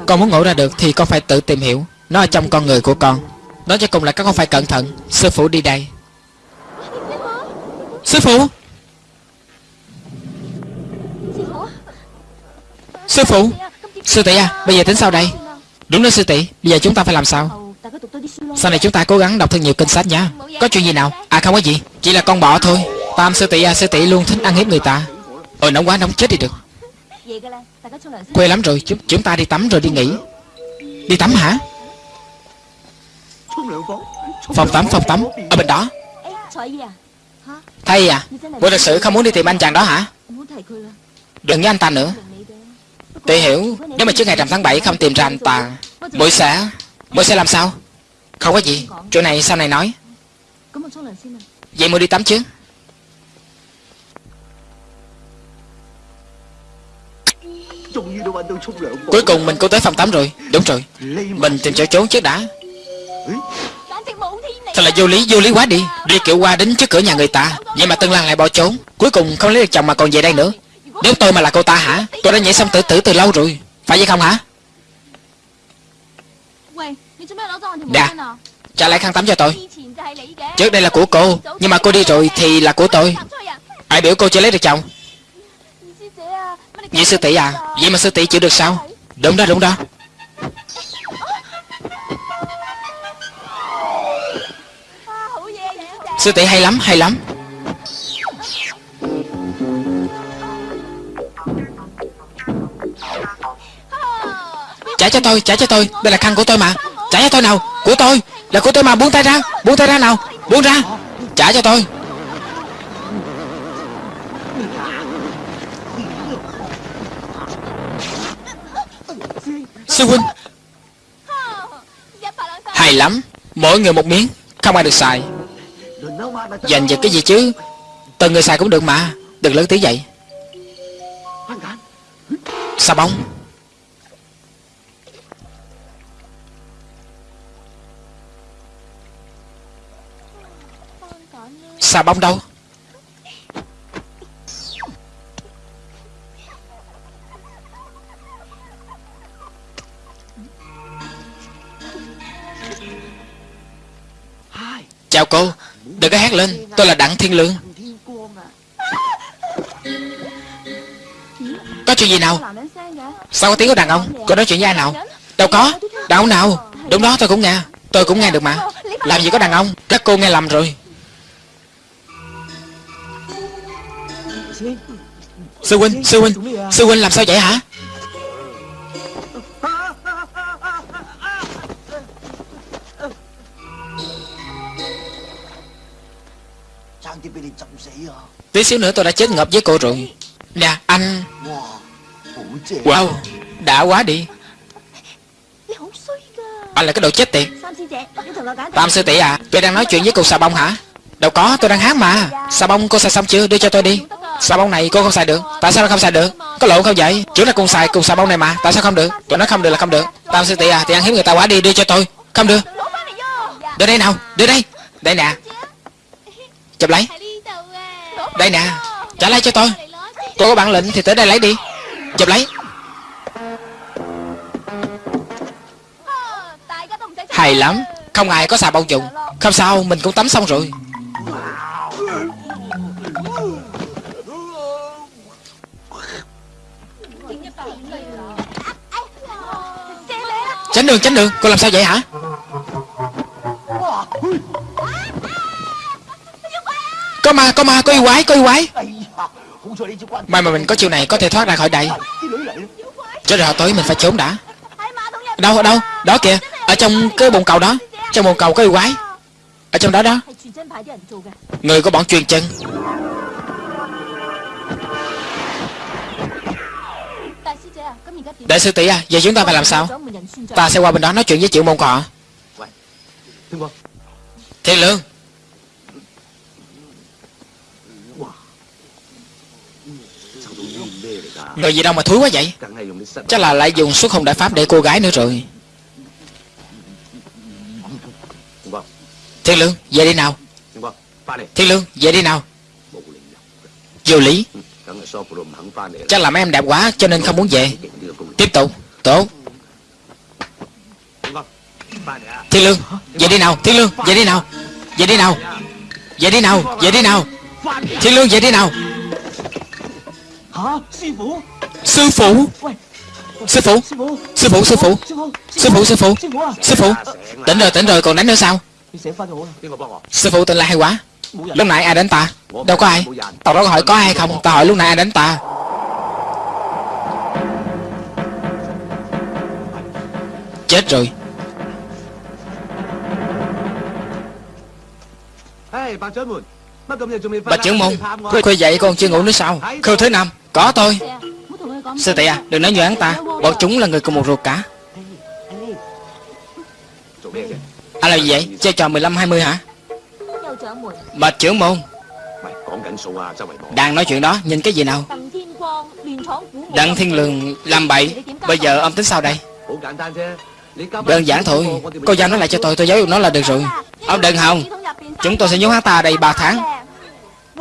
Con muốn ngộ ra được thì con phải tự tìm hiểu. Nó ở trong con người của con. Nói cho cùng là các con phải cẩn thận. Sư phụ đi đây. Sư phụ! Sư phụ Sư tỷ à Bây giờ tính sao đây. Đúng đó sư tỷ Bây giờ chúng ta phải làm sao? Sau này chúng ta cố gắng đọc thật nhiều kinh sách nha Có chuyện gì nào? À không có gì. Chỉ là con bọ thôi. Tam sư tỷ à sư tỷ luôn thích ăn hiếp người ta. Ôi nóng quá nóng chết đi được. Quê lắm rồi chúng, chúng ta đi tắm rồi đi nghỉ. Đi tắm hả? Phòng tắm phòng tắm Ở bên đó. Thầy à Cô thật sự không muốn đi tìm anh chàng đó hả? Đừng với anh ta nữa. Tôi hiểu, Nếu mà trước ngày rằm tháng 7 không tìm ra anh ta Mỗi sẽ Mỗi sẽ làm sao? Không có gì, Chỗ này sau này nói. Vậy mua đi tắm chứ. Cuối cùng mình cũng tới phòng tắm rồi. Đúng rồi. Mình tìm chỗ trốn trước đã. Thật là vô lý vô lý quá đi. Đi kiểu qua đến trước cửa nhà người ta. Vậy mà Tân Lan lại bỏ trốn. Cuối cùng không lấy được chồng mà còn về đây nữa. Nếu tôi mà là cô ta hả? Tôi đã nhảy xong tự tử từ lâu rồi. Phải vậy không hả? Đã Trả lại khăn tắm cho tôi. Trước đây là của cô, Nhưng mà cô đi rồi thì là của tôi. Ai biểu cô chưa lấy được chồng? Nhị sư tỷ à? Vậy mà sư tỷ chịu được sao? Đúng đó đúng đó. Sư tỷ hay lắm hay lắm. Trả cho tôi, trả cho tôi. Đây là khăn của tôi mà. Trả cho tôi nào. Của tôi. Là của tôi mà. Buông tay ra. Buông tay ra nào. Buông ra. Trả cho tôi. Sư huynh. Hay lắm. Mỗi người một miếng. Không ai được xài. Dành giật cái gì chứ? Từng người xài cũng được mà. Đừng lớn tiếng vậy. Sao bóng? Xà bông đâu? Chào cô, Đừng có hát lên, Tôi là Đặng Thiên Lương. Có chuyện gì nào? Sao có tiếng của đàn ông? Cô nói chuyện với ai nào? Đâu có Đàn ông nào? Đúng đó, tôi cũng nghe, Tôi cũng nghe được mà. Làm gì có đàn ông? Các cô nghe lầm rồi. Sư huynh, sư huynh, sư huynh làm sao vậy hả? Tí xíu nữa tôi đã chết ngập với cô rụng Nè anh. Wow Đã quá đi. Anh là cái đồ chết tiệt. Tam sư tỷ à Tôi đang nói chuyện với cô xà bông hả? Đâu có tôi đang hát mà. Xà bông cô xà xong chưa? Đưa cho tôi đi. Xà bông này cô không xài được? Tại sao nó không xài được? Có lộn không vậy? Chủ là cùng xài cùng xà bông này mà, Tại sao không được? Tụi nó không được là không được. Tao sư tỷ à thì ăn hiếm người ta quá đi, đưa cho tôi. Không được. Đưa đây nào, Đưa đây. Đây nè. Chụp lấy. Đây nè. Trả lấy cho tôi. Cô có bản lĩnh thì tới đây lấy đi. Chụp lấy. Hay lắm. Không ai có xà bông dùng. Không sao, mình cũng tắm xong rồi. Tránh đường, tránh đường, cô làm sao vậy hả? Có ma, có ma, có yêu quái, có yêu quái. May mà mình có chiều này có thể thoát ra khỏi đây. Cho rồi, tới mình phải trốn đã. Đâu, đâu, đó kìa Ở trong cái bồn cầu đó. Trong bồn cầu có yêu quái. Ở trong đó đó. Người có bọn truyền chân. Đại sư tỷ à Giờ chúng ta phải làm sao? Ta sẽ qua bên đó nói chuyện với triệu môn cọ Thiên lương. Rồi gì đâu mà thúi quá vậy? Chắc là lại dùng xuất không đại pháp để cô gái nữa rồi. Thiên lương, về đi nào. Thiên lương, về đi nào. Vô lý. Chắc làm em đẹp quá, cho nên không muốn về. Tiếp tục. Tốt Thiên Lương, Về đi nào. Thiên Lương, Về đi nào. Về đi nào. Về đi nào. Về đi nào. Thiên Lương, về đi nào. Sư phụ Sư phụ. Sư phụ. Sư phụ Sư phụ. Sư phụ Sư phụ. Sư phụ. Tỉnh rồi tỉnh rồi, còn đánh nữa sao? Sư phụ tên là hay quá. Lúc nãy ai đánh ta? Đâu có ai. Tao đâu có hỏi có ai không? Tao hỏi lúc nãy ai đánh ta? Chết rồi. Bà trưởng môn Khuya dậy con chưa ngủ nữa sao? Khâu thứ năm, Có tôi. Sư tỷ à Đừng nói như hắn ta. Bọn chúng là người cùng một ruột cả. À là gì vậy? Chơi trò 15-20 hả? Bạch trưởng môn. Đang nói chuyện đó Nhìn cái gì nào? Đặng Thiên Lường làm bậy. Bây giờ ông tính sao đây? Đơn giản thôi. Cô giao nó lại cho tôi Tôi giấu dục nó là được rồi. Ông đừng hòng. Chúng tôi sẽ nhốt hắn ta đây 3 tháng.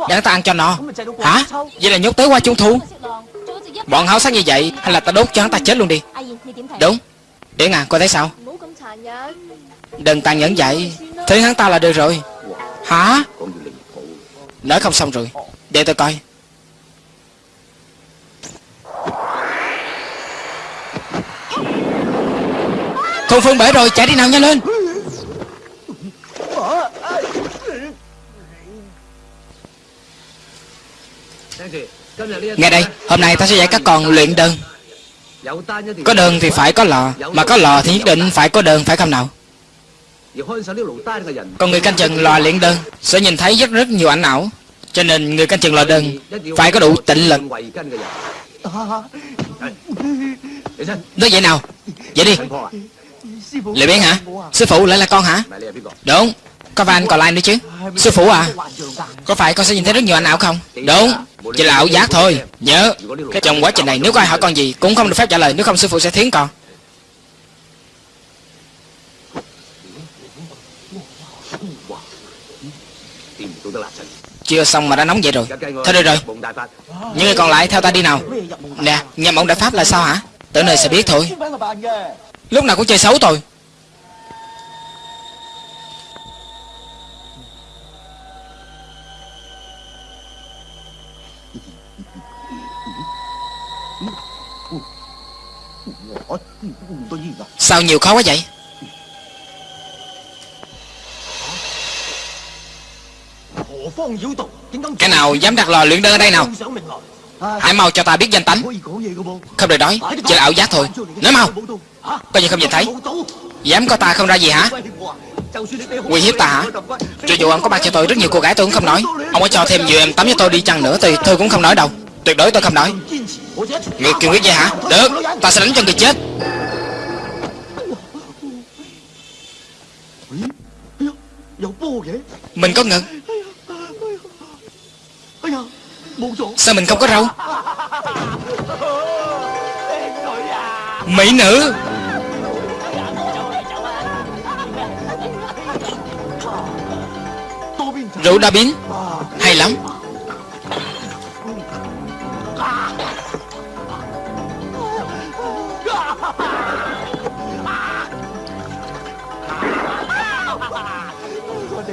Để hắn ta ăn cho nó Hả? Vậy là nhốt tới qua trung thu? Bọn háo sắc như vậy Hay là ta đốt cho hắn ta chết luôn đi? Đúng. Để ngàn cô thấy sao? Đừng tàn nhẫn vậy. Thế hắn ta là được rồi. Hả? Lỡ không xong rồi. Để tôi coi. Con Phương bể rồi chạy đi nào nhanh lên. Nghe đây Hôm nay ta sẽ dạy các con luyện đơn. Có đơn thì phải có lò Mà có lò thì nhất định phải có đơn phải không nào? Còn người canh chừng lò luyện đơn Sẽ nhìn thấy rất rất nhiều ảnh ảo. Cho nên người canh chừng lò đơn Phải có đủ tịnh lực. Nói vậy nào? Vậy đi. Lệ biến hả? Sư phụ lại là con hả? Đúng. Có phải anh còn lại nữa chứ. Sư phụ à? Có phải con sẽ nhìn thấy rất nhiều ảnh ảo không? Đúng. Chỉ là ảo giác thôi. Nhớ. Trong quá trình này nếu có ai hỏi con gì Cũng không được phép trả lời. Nếu không sư phụ sẽ thiến con Chưa xong mà đã nóng vậy rồi. Thôi được rồi. Những người còn lại theo ta đi nào. Nè Nhà mộng đại pháp là sao hả? Tới nơi sẽ biết thôi. Lúc nào cũng chơi xấu thôi Sao nhiều khó quá vậy? Cái nào dám đặt lò luyện đơn ở đây nào Hãy mau cho ta biết danh tánh Không được đói Chỉ là ảo giác thôi Nói mau Coi như không nhìn thấy Dám có ta không ra gì hả Nguy hiếp ta hả Cho dù ông có bắt cho tôi rất nhiều cô gái tôi cũng không nói Ông có cho thêm nhiều em tắm cho tôi đi chăng nữa Thì tôi cũng không nói đâu Tuyệt đối tôi không nói Người kiên quyết vậy hả Được Ta sẽ đánh cho người chết Mình có ngực Sao mình không có râu Mỹ nữ. Rượu đa biến. Hay lắm.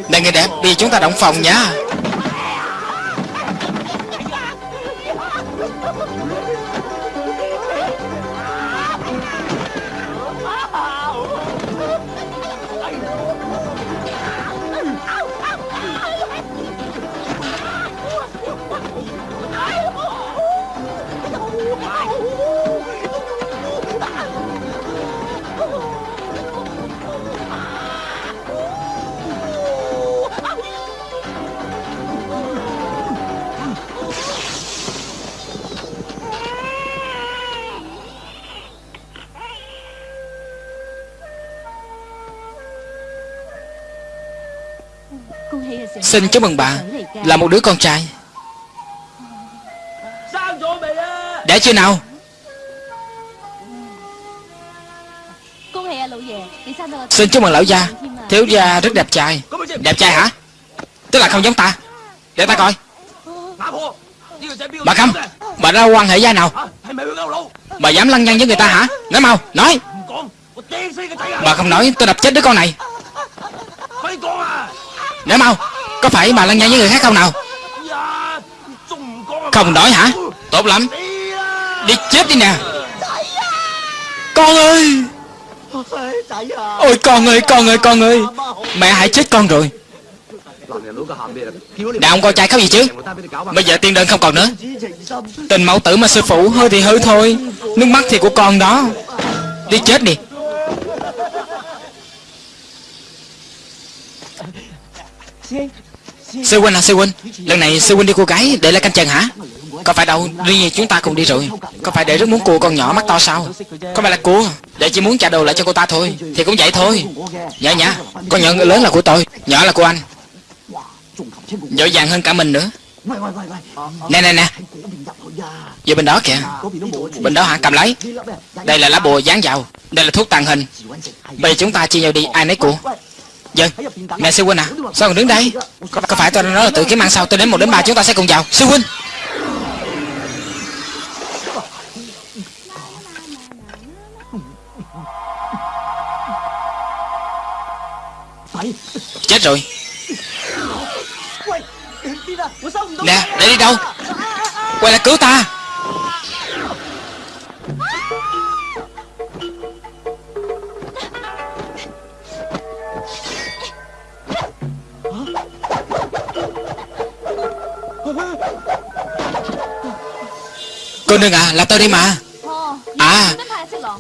Đây người đẹp, Đi chúng ta động phòng nha. Xin chúc mừng bà Là một đứa con trai. Để chưa nào? Xin chúc mừng lão gia. Thiếu gia rất đẹp trai. Đẹp trai hả? Tức là không giống ta. Để ta coi. Bà không Bà ra quan hệ gia nào? Bà dám lăng nhăng với người ta hả? Nói mau, Nói. Bà không nói, tôi đập chết đứa con này. Nói mau. Có phải bà lăng nhăng với người khác không nào? Không đổi hả? Tốt lắm. Đi chết đi nè. Con ơi! Ôi, con ơi con ơi con ơi. Mẹ hãy chết con rồi. Đàn ông con trai khóc gì chứ? Bây giờ tiên đơn không còn nữa. Tình mẫu tử mà sư phụ hơi thì hư thôi. Nước mắt thì của con đó. Đi chết đi. Xin Sư Huynh à Sư Huynh. Lần này Sư Huynh đi cô gái để lại canh chàng hả? Có phải đâu, Riêng như chúng ta cùng đi rồi. Có phải để rất muốn cua con nhỏ mắt to sao? Có phải là cua Để chỉ muốn trả đồ lại cho cô ta thôi, Thì cũng vậy thôi. Dạ nhá Con nhỏ lớn là của tôi, Nhỏ là của anh. Dội dàng hơn cả mình nữa. Nè nè nè. Giờ bên đó kìa. Bên đó hả? Cầm lấy. Đây là lá bùa dán vào. Đây là thuốc tàn hình. Bây giờ chúng ta chia nhau đi. Ai nấy của Dân, nè sư huynh à, sao còn đứng đây? Có, có phải tôi đã nói là tự kiếm ăn sau Tôi đến một đến ba chúng ta sẽ cùng vào. Sư huynh! Chết rồi. Nè, để đi đâu? Quay lại cứu ta. được à là tôi đi mà. À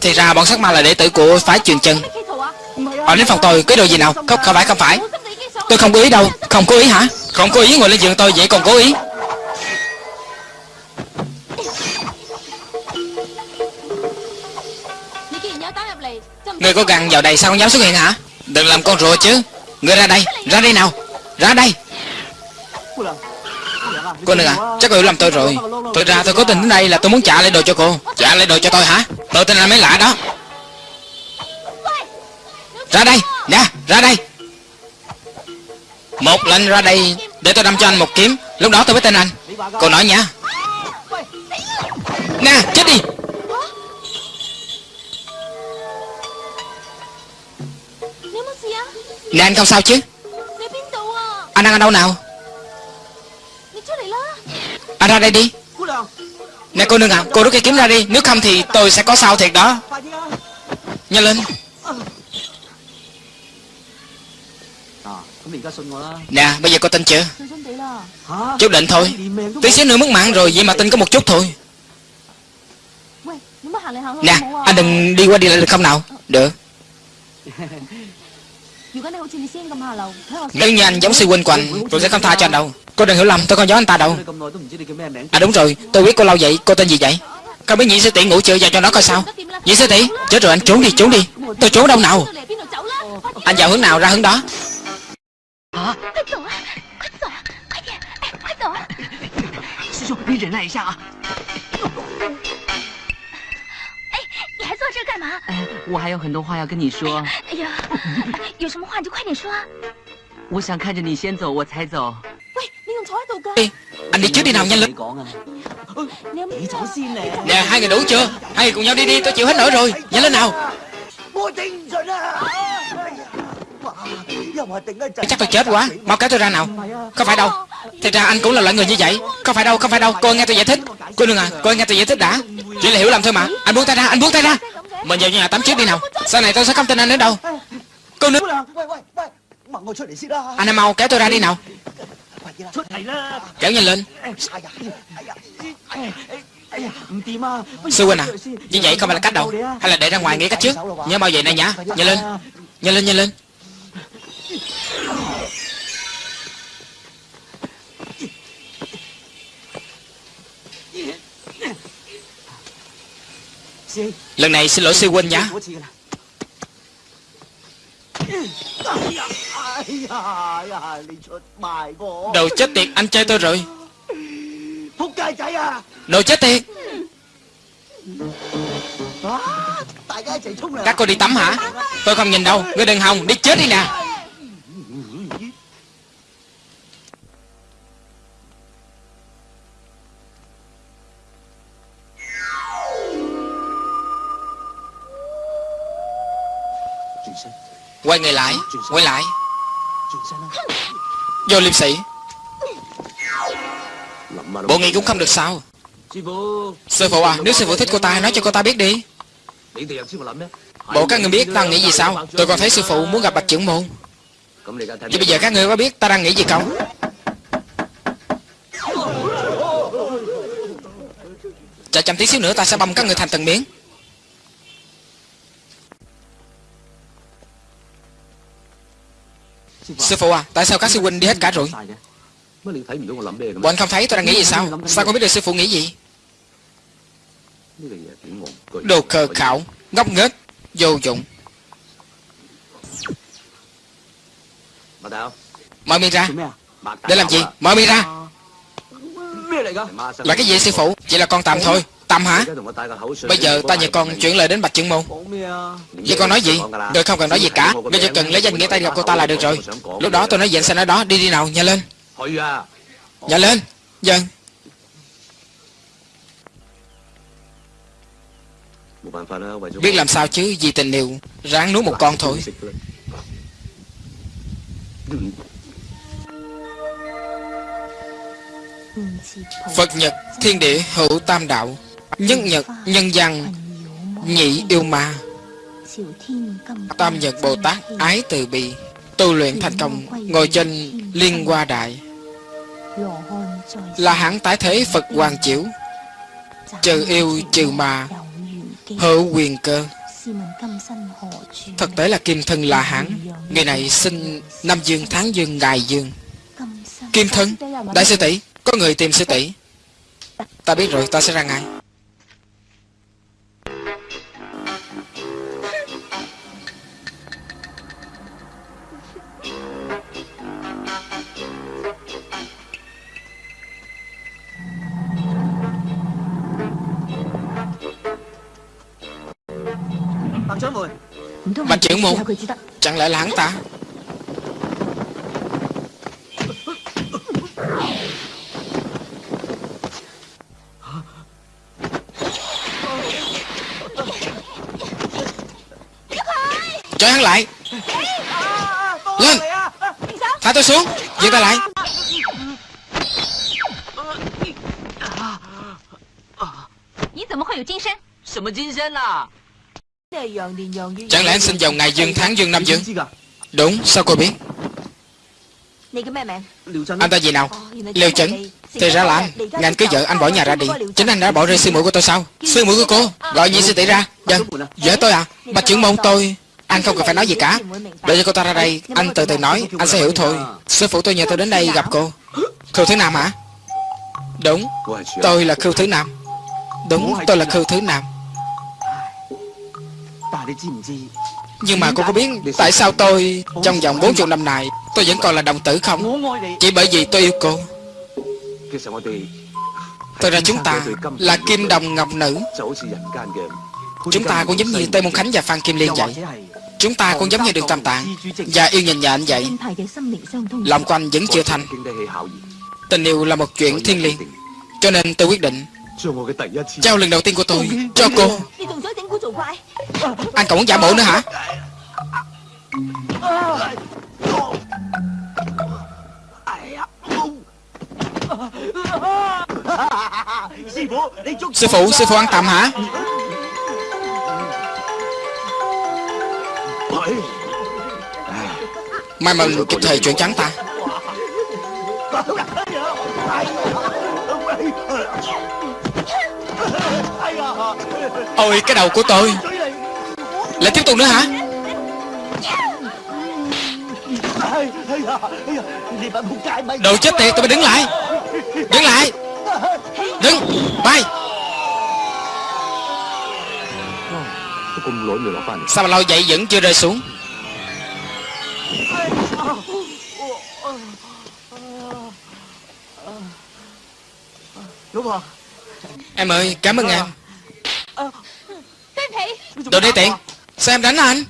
thì ra bọn sắc ma là đệ tử của phái truyền chân. Họ đến phòng tôi, cái đồ gì nào? Không không phải không phải. Tôi không cố ý đâu, không cố ý hả? Không cố ý, ngồi lên giường tôi vậy còn cố ý. Người có gần vào đây sao không dám xuất hiện hả? Đừng làm con rùa chứ. Người ra đây Ra đây nào, Ra đây. Cô nè à Chắc cô hiểu lầm tôi rồi. Thực ra tôi cố tình đến đây là tôi muốn trả lại đồ cho cô. Trả lại đồ cho tôi hả? Tôi tên là mấy lạ đó. Ra đây Nè ra đây. Một lệnh ra đây Để tôi đâm cho anh một kiếm. Lúc đó tôi mới tên anh. Cô nói nha. Nè, chết đi. Nè, anh không sao chứ? Anh đang ở đâu nào? à, ra đây đi. Nè cô nương à, cô rút cái kiếm ra đi. Nếu không thì tôi sẽ có sao thiệt đó. Nhanh lên. Nè, bây giờ cô tin chưa? Chút định thôi. Tí xíu nữa mất mạng rồi, vậy mà tin có một chút thôi. Nè, anh đừng đi qua đi lại được không nào? Được. Nếu như anh giống sư huynh của anh Tôi sẽ không tha cho anh đâu. Cô đừng hiểu lầm, tôi không giấu anh ta đâu À đúng rồi, tôi biết cô lâu vậy, cô tên gì vậy Không biết nhị sư tỷ ngủ chưa vào cho nó coi sao Nhị sư tỷ, chết rồi anh trốn đi, trốn đi Tôi trốn đâu nào Anh vào hướng nào ra hướng đó hả à? 我还有很多话要跟你说。哎呀，有什么话你就快点说啊！我想看着你先走，我才走。Ê, anh đi trước đi nào nhanh lên. Nè hai người đủ chưa? Hai người cùng nhau đi đi tôi chịu hết nổi rồi. Nhanh lên nào. Chắc tôi chết quá. Mau kéo tôi ra nào. Có phải đâu. Thật ra anh cũng là loại người như vậy. Có phải đâu, không phải đâu. Cô nghe tôi giải thích. Cô đừng à, cô nghe tôi giải thích đã. Chỉ là hiểu lầm thôi mà. Anh buông tay ra, anh buông tay ra. Mình vào nhà tắm trước đi nào. Sau này tôi sẽ không tin anh nữa đâu. Cô nữ Anh mau kéo tôi ra đi nào. Kéo nhanh lên. Sư huynh à Như vậy không phải là cách đâu. Hay là để ra ngoài nghĩ cách trước. Nhớ bao giờ này nhá. Nhanh lên. Nhanh lên nhanh lên. Lần này xin lỗi sư huynh nhá. Đầu chết tiệt anh trai tôi rồi. Đồ chết tiệt. Các cô đi tắm hả? Tôi không nhìn đâu. Ngươi đừng hòng đi chết đi nè. Quay người lại, Quay lại. Vô liêm sĩ Bộ nghị cũng không được sao. Sư phụ à Nếu sư phụ thích cô ta, Nói cho cô ta biết đi. Bộ các người biết ta nghĩ gì sao? Tôi còn thấy sư phụ muốn gặp bạch trưởng môn. Vậy bây giờ các người có biết ta đang nghĩ gì không? Chờ chăm tí xíu nữa ta sẽ băm các người thành từng miếng. Sư phụ à Tại sao các sư huynh đi hết cả rồi? Bọn không thấy, tôi đang nghĩ gì sao? Sao không biết được sư phụ nghĩ gì? Đồ khờ khảo, Ngốc nghếch, Vô dụng. Mở miệng ra. Để làm gì? Mở miệng ra. Là cái gì, sư phụ? Chỉ là con tạm thôi. Tầm hả? Bây giờ ta và con chuyển lời đến Bạch Trượng Môn. Vậy con nói gì? Người không cần nói gì cả. Người chỉ cần lấy danh nghĩa tay gặp cô ta là được rồi. Lúc đó tôi nói gì anh sẽ nói đó. Đi đi nào, nhanh lên. Nhanh lên. Dân Biết làm sao chứ? Vì tình yêu Ráng nuốt một con thôi. Phật Nhật Thiên địa hữu tam đạo. Nhất Nhật, nhân dân Nhị yêu ma. Tam Nhật Bồ Tát ái từ bi. Tu luyện thành công, Ngồi trên liên hoa đại. Là hãng tái thế Phật Hoàng Chiếu. Trừ yêu, trừ ma, Hữu quyền cơ. Thực tế là kim thân là hãng. Người này sinh năm dương, tháng dương, ngày dương. Kim thân, Đại sư tỷ, Có người tìm sư tỷ. Ta biết rồi, ta sẽ ra ngay. Bạch trưởng môn Chẳng lẽ là hắn ta? Cho hắn lại. Lên. Thả tôi xuống. Dừng ta lại. 你怎 Chẳng lẽ anh sinh vào ngày dương tháng dương năm dương? Đúng sao cô biết? Anh ta gì nào? Liêu chấn Thì ra là anh. Ngày anh cưới vợ anh bỏ nhà ra đi. Chính anh đã bỏ rơi sư muội của tôi sao? Sư muội của cô? Gọi nhị sư tỷ ra? Dạ Dạ tôi à? Bạch trưởng môn tôi. Anh không cần phải nói gì cả. Để cho cô ta ra đây Anh từ từ nói Anh sẽ hiểu thôi. Sư phụ tôi nhờ tôi đến đây gặp cô. Khưu Thứ Nam hả? Đúng. Tôi là Khưu Thứ Nam. Đúng tôi là Khưu Thứ Nam Nhưng mà cô có biết Tại sao tôi Trong vòng 40 năm này Tôi vẫn còn là đồng tử không? Chỉ bởi vì tôi yêu cô. Thật ra chúng ta Là kim đồng ngọc nữ. Chúng ta cũng giống như Tây Môn Khánh và Phan Kim Liên vậy. Chúng ta cũng giống như Đường Tam Tạng Và yêu nhìn nhện vậy. Lòng của anh vẫn chưa thành. Tình yêu là một chuyện thiên liêng. Cho nên tôi quyết định Trao lần đầu tiên của tôi. Cho cô. Anh còn muốn giả bộ nữa hả? Sư phụ, sư phụ ăn tạm hả? May mình kịp thời chuyện trắng ta Ôi, cái đầu của tôi. Lại tiếp tục nữa hả? Đồ chết tiệt tụi bay đứng lại. Đứng lại. Đứng. Bay. Sao mà lâu vậy? Vẫn chưa rơi xuống. Đúng không? Em ơi cảm ơn em. Đồ đi tiện. Sao em đánh anh?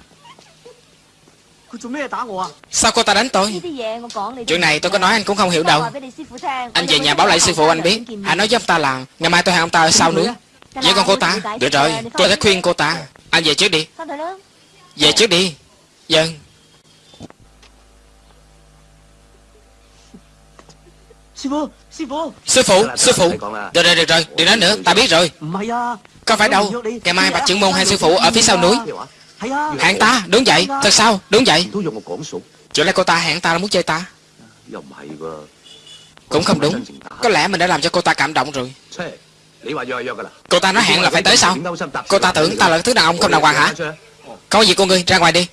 Sao cô ta đánh tôi? Chuyện này tôi có nói anh cũng không hiểu đâu. Anh về nhà báo lại sư phụ anh biết. Anh nói với ông ta là Ngày mai tôi hẹn ông ta ở sau núi Vậy còn cô ta. Được rồi. tôi sẽ khuyên cô ta. Anh về trước đi. Về trước đi. Dân Sư phụ Sư phụ Được rồi được rồi Đừng nói nữa Ta biết rồi Có phải đâu Ngày mai bạch trưởng môn hay sư phụ ở phía sau núi Hẹn ta Đúng vậy Thật sao Đúng vậy Chuyện này cô ta hẹn ta là muốn chơi ta Cũng không đúng Có lẽ mình đã làm cho cô ta cảm động rồi Cô ta nói hẹn là phải tới sao Cô ta tưởng ta là thứ đàn ông không đàng hoàng hả Có gì cô ngươi ra ngoài đi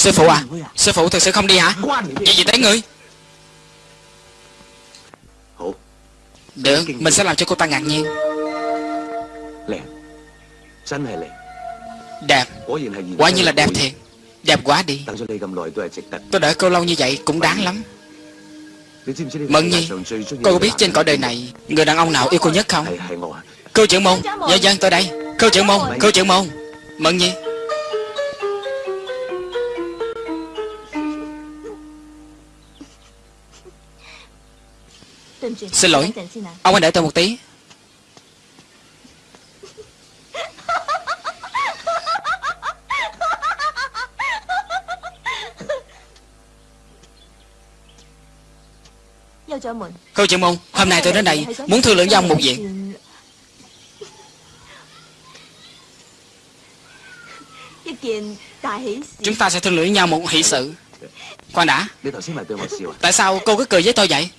Sư phụ à Sư phụ thực sự không đi hả? Chuyện gì tới ngươi? Được Mình sẽ làm cho cô ta ngạc nhiên. Đẹp. Quả như là đẹp thiệt. Đẹp quá đi. Tôi đợi cô lâu như vậy cũng đáng lắm. Mận nhi Cô có biết trên cõi đời này Người đàn ông nào yêu cô nhất không? Cô trưởng môn. Dạ dân tôi đây. Cô trưởng môn. Cô trưởng môn. Mận nhi Xin lỗi. Ông anh đợi tôi một tí. Cô chị môn Hôm nay tôi đến đây Muốn thương lượng với ông một việc. Chúng ta sẽ thương lượng nhau một hỷ sự. Khoan đã. Tại sao cô cứ cười với tôi vậy?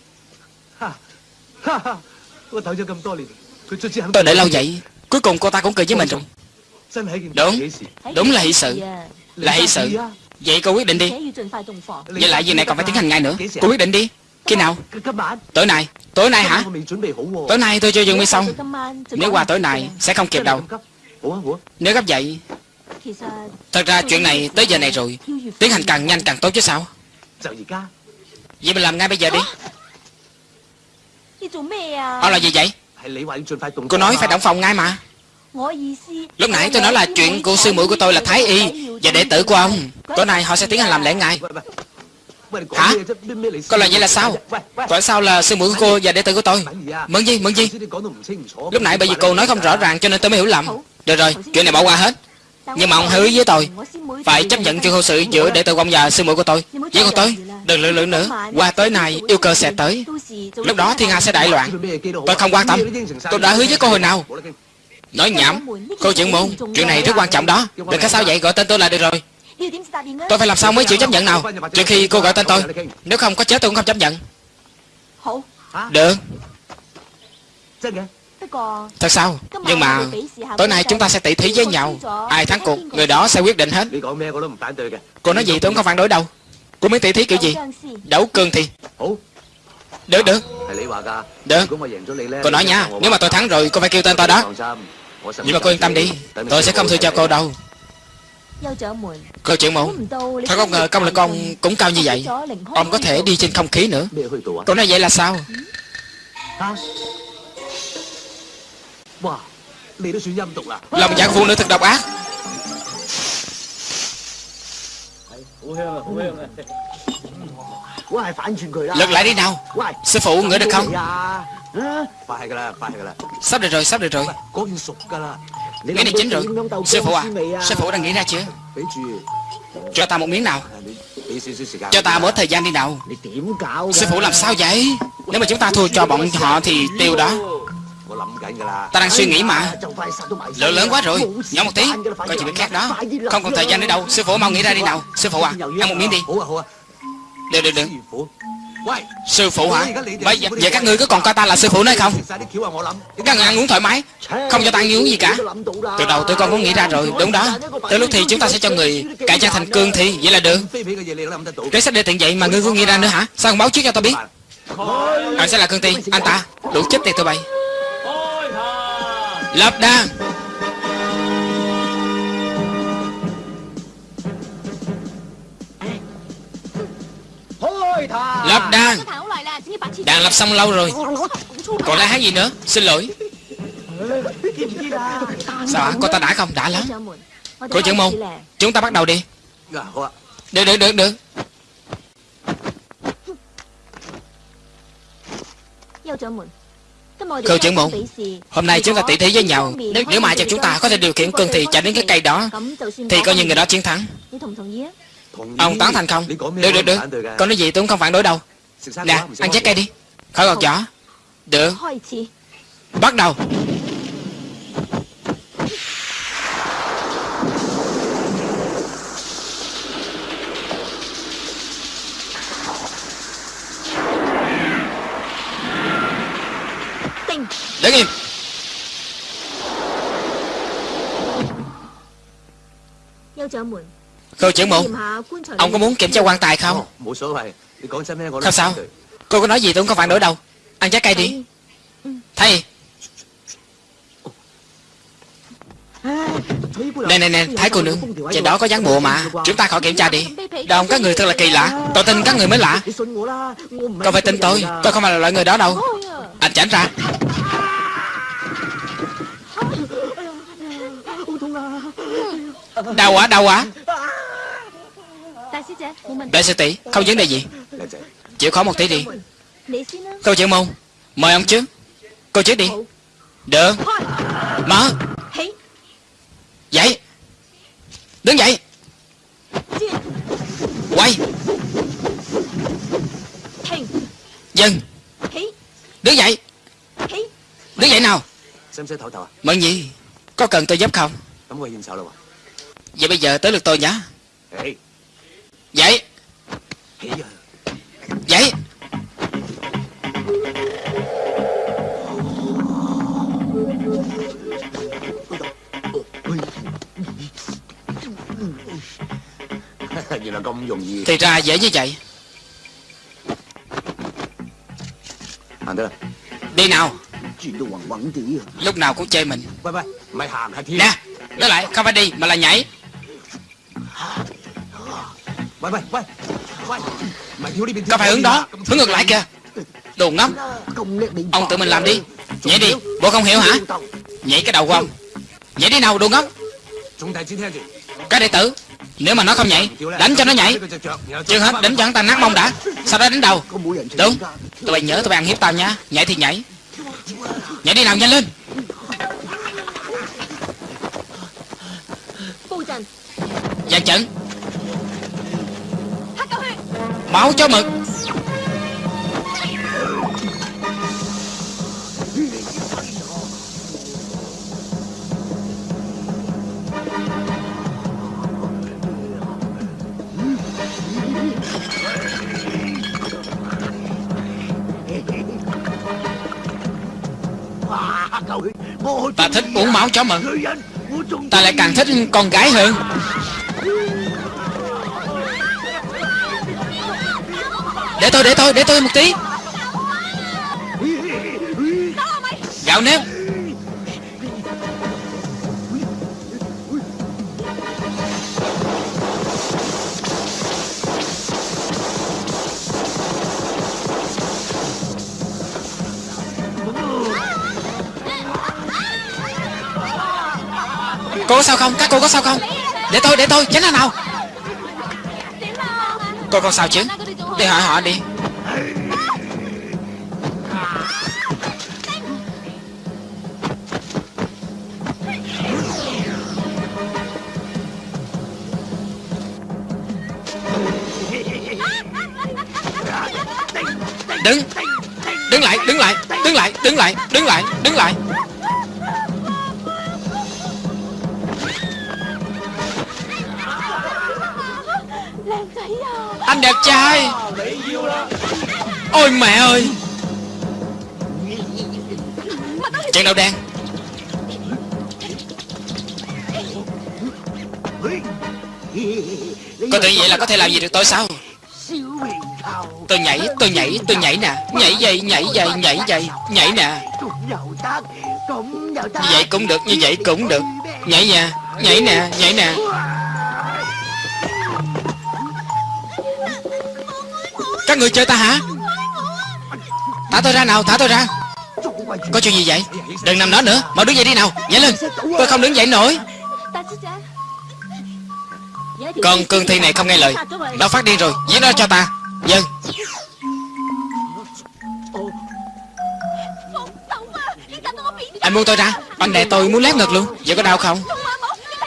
Tôi đợi lâu vậy. Cuối cùng cô ta cũng cười với mình rồi. Đúng. Đúng là hỷ sự. Là hỷ sự. Vậy cô quyết định đi. Vậy lại việc này còn phải tiến hành ngay nữa. Cô quyết định đi. Khi nào? Tối nay. Tối nay hả? Tối nay tôi chưa dừng bị xong Nếu qua tối nay Sẽ không kịp đâu. Nếu gấp vậy Thật ra chuyện này tới giờ này rồi. Tiến hành càng nhanh càng tốt chứ sao? Vậy mình làm ngay bây giờ đi. Ông là gì vậy Cô nói phải động phòng ngay mà Lúc nãy tôi nói là chuyện của sư muội của tôi là Thái Y Và đệ tử của ông Tối nay họ sẽ tiến hành làm lễ ngài Hả? Cô là vậy là sao? Tại sao là sư muội của cô và đệ tử của tôi? Mượn gì, mượn gì? Lúc nãy bởi vì cô nói không rõ ràng cho nên tôi mới hiểu lầm Được rồi, chuyện này bỏ qua hết nhưng mà ông ý với tôi Phải chấp nhận chuyện hôn sự giữa đệ tử của ông và sư muội của tôi. Vậy còn tôi Đừng lượng lượng nữa. Qua tới này yêu cơ sẽ tới. Lúc đó thiên hạ sẽ đại loạn. Tôi không quan tâm. Tôi đã hứa với cô hồi nào. Nói nhảm. Cô trưởng môn Chuyện này rất quan trọng đó. Đừng có sao vậy gọi tên tôi là được rồi. Tôi phải làm sao mới chịu chấp nhận nào? Trừ khi cô gọi tên tôi. Nếu không có chết tôi cũng không chấp nhận. Được。Thật sao? Nhưng mà tối nay chúng ta sẽ tỷ thí với nhau. Ai thắng cuộc, người đó sẽ quyết định hết. Cô nói gì tôi không phản đối đâu. Cô muốn tỷ thí kiểu gì? Đấu cương thì. Được, được. Được. Cô nói nha, nếu mà tôi thắng rồi cô phải kêu tên tôi đó. Nhưng mà cô yên tâm đi Tôi sẽ không thua cho cô đâu. Cô chuyện mẫu Thật không ngờ công lực ông cũng cao như vậy. Ông có thể đi trên không khí nữa. Cô nói vậy là sao? Là lòng dạng phụ nữ thật độc ác Lật lại đi nào Sư phụ ngửi được không Sắp được rồi, sắp được rồi Cái này chín rồi Sư phụ à, sư phụ đang nghĩ ra chưa Cho ta một miếng nào Cho ta bớt thời gian đi nào Sư phụ làm sao vậy Nếu mà chúng ta thua cho bọn họ thì tiêu đó Ta đang suy nghĩ mà Lượng lớn quá rồi Nhỏ một tí Coi chuyện khác đó Không còn thời gian nữa đâu Sư phụ mau nghĩ ra đi nào Sư phụ à Ăn một miếng đi Được được được Sư phụ hả Bây giờ vậy các ngươi có còn coi ta là sư phụ nữa không Các người ăn uống thoải mái Không cho ta ăn uống gì cả Từ đầu tôi con cũng nghĩ ra rồi Đúng đó Tới lúc thì chúng ta sẽ cho người cải trang thành cương thi Vậy là được Kế sách để tiện vậy mà ngươi cũng nghĩ ra nữa hả Sao không báo trước cho tôi biết Anh sẽ là cương thi Anh ta Đủ chết tiệt tụi bay Lập đàn Lập đàn Đàn lập xong lâu rồi. Còn lại hát gì nữa? Xin lỗi. Sao hả? Cô ta đã không Đã lắm. Cô trưởng môn Chúng ta bắt đầu đi. 好啊。Được được được được Khương trưởng mụ Hôm nay chúng ta tỉ thí với nhau. Nếu nếu mà cho chúng ta có thể điều khiển cương thì chạy đến cái cây đó Thì coi như người đó chiến thắng. Ông tán thành không? Được được được. Con nói gì tôi cũng không phản đối đâu. Nè ăn trái cây đi. Khỏi gọt vỏ Được. Bắt đầu. Cô trưởng mụ Ông có muốn kiểm tra quan tài không? Không sao Cô có nói gì tôi cũng không phản đối đâu. Ăn trái cây đi. Thầy. Nè nè nè Thái cô nương Trên đó có dán bùa mà. Chúng ta khỏi kiểm tra đi. Đồng các người thật là kỳ lạ. Tôi tin các người mới lạ. Cậu phải tin tôi. Tôi không phải là loại người đó đâu. Anh tránh ra. Đau quá, đau quá. Đại sư tỷ, không vấn đề gì. Chịu khó một tí đi. Câu chuyện không? Mời ông chứ Cô chết đi. Được. Mở. Dậy. Đứng dậy. Quay. Dừng. Đứng dậy. Đứng dậy nào. Mừng gì? Có cần tôi giúp không? 咁我献丑啦喎！ Vậy bây giờ tới lượt tôi nhé 诶， Dậy 起啊！ Dậy à. 原来咁容易， Thì ra dễ như vậy行得啦。 Đi nào 转到晕晕地啊！ Lúc nào cũng chơi mình. Nè Nói lại không phải đi mà là nhảy. Có phải hướng đó Hướng ngược lại kìa. Đồ ngốc. Ông tự mình làm đi. Nhảy đi. Bố không hiểu hả? Nhảy cái đầu của ông. Nhảy đi nào đồ ngốc. Cái đệ tử. Nếu mà nó không nhảy Đánh cho nó nhảy. Chưa hết đánh cho hắn ta nát mông đã. Sau đó đánh đầu. Đúng. Tụi bay nhớ tụi bay ăn hiếp tao nha Nhảy thì nhảy. Nhảy đi nào nhanh lên. Dàn trận Máu chó mực uống máu chó mận, Ta lại càng thích con gái hơn. Để tôi để tôi để tôi một tí. Gạo nếp. Cô có sao không? Để tôi, để tôi, tránh ra nào Cô còn sao chứ? Đi hỏi họ đi Đứng Đứng lại, đứng lại, đứng lại, đứng lại, đứng lại, đứng lại trai. Ôi mẹ ơi. Chân đâu đang có tự vậy là có thể làm gì được tôi sao? Tôi nhảy, tôi nhảy, tôi nhảy nè. Nhảy dây, nhảy dây, nhảy dây, nhảy nè. Như vậy cũng được, như vậy cũng được. Nhảy nha, nhảy nè, nhảy nè. Người chơi ta hả? Thả tôi ra nào, thả tôi ra. Có chuyện gì vậy? Đừng nằm đó nữa, mau đứng dậy đi nào. Nhảy lên. Tôi không đứng dậy nổi. Con cương thi này không nghe lời. Nó phát điên rồi, giết nó cho ta. Dân Anh buông tôi ra. Anh đè tôi muốn lép ngực luôn. Vậy có đau không?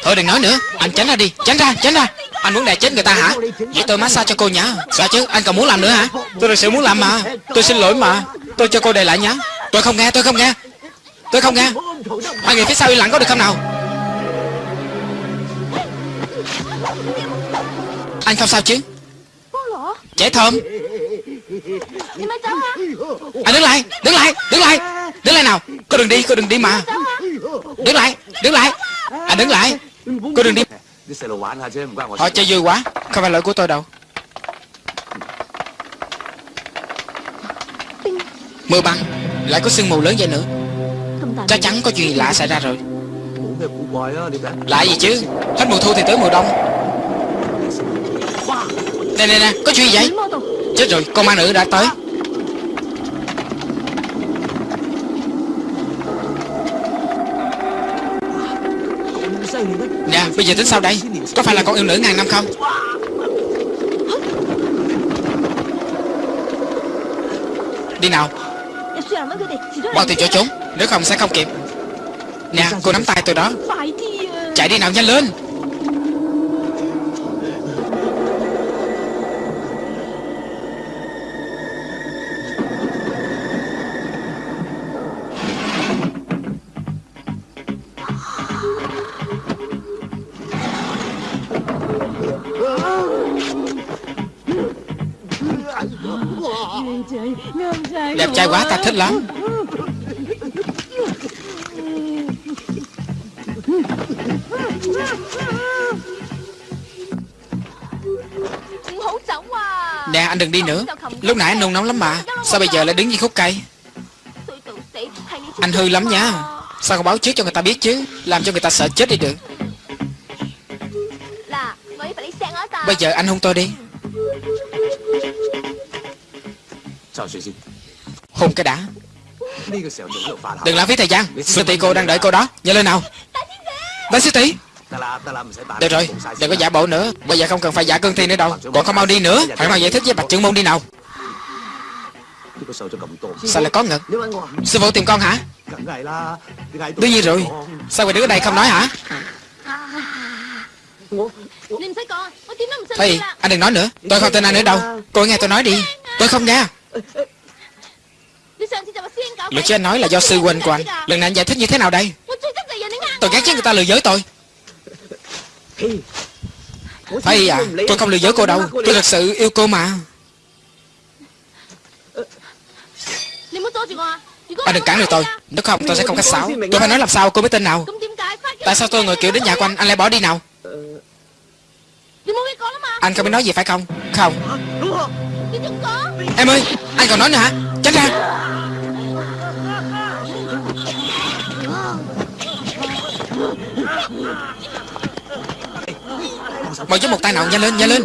Thôi đừng nói nữa. Anh tránh ra đi. Tránh ra Tránh ra. Anh muốn đè chết người ta hả? Vậy tôi massage cho cô nhá. Sao chứ? Anh còn muốn làm nữa hả? Tôi thật sự muốn làm mà. Tôi xin lỗi mà. Tôi cho cô đè lại nhá. Tôi không nghe, Tôi không nghe. Tôi không nghe. Hai người phía sau im lặng có được không nào? Anh không sao chứ? Trẻ thơm. Anh đứng lại Đứng lại Đứng lại. Đứng lại nào. Cô đừng đi, Cô đừng đi mà. Đứng lại Đứng lại. Anh đứng lại. Cô đừng đi. Họ chơi vui quá. Không phải lỗi của tôi đâu. Mưa băng Lại có sương mù lớn vậy nữa. Chắc chắn có chuyện lạ xảy ra rồi. Lại gì chứ? Hết mùa thu thì tới mùa đông. Nè nè nè Có chuyện gì vậy? Chết rồi con ma nữ đã tới. Bây giờ tính sao đây? Có phải là con yêu nữ ngàn năm không? Đi nào. Bao tiền chỗ trốn Nếu không sẽ không kịp. Nè, cô nắm tay tôi đó. Chạy đi nào, nhanh lên. Chai trai quá, ta thích lắm. Nè, anh đừng đi nữa. Lúc nãy anh nôn nóng lắm mà. Sao bây giờ lại đứng như khúc cây? Anh hư lắm nha. Sao không báo trước cho người ta biết chứ? Làm cho người ta sợ chết đi được. Bây giờ anh hôn tôi đi. Hôn cái đã. Đừng lãng phí thời gian. Sư tỷ cô đang đợi cô đó. Nhanh lên nào. Đại sư tỷ. Được rồi. Đừng có giả bộ nữa. Bây giờ không cần phải giả cương thi nữa đâu. Còn không mau đi nữa. Hãy mau giải thích với bạch trưởng môn đi nào. Sao lại có ngực? Sư phụ tìm con hả? Đương nhiên rồi. Sao người đứng ở đây không nói hả? Thôi anh đừng nói nữa. Tôi không tin anh nữa đâu. Cô nghe tôi nói đi. Tôi không nghe Luật sư anh nói là do sư huynh của anh. Lần này anh giải thích như thế nào đây? Tôi ghét chứ người ta lừa dối tôi. Phải à Tôi không lừa dối cô đâu. Tôi thật sự yêu cô mà. Anh đừng cản được tôi. Nếu không tôi sẽ không khách sáo. Tôi phải nói làm sao cô mới tin nào? Tại sao tôi ngồi kiểu đến nhà của anh Anh lại bỏ đi nào? Anh không biết nói gì phải không? Không. Em ơi Anh còn nói nữa hả Tránh ra Mau giúp một tay nào nhanh lên nhanh lên.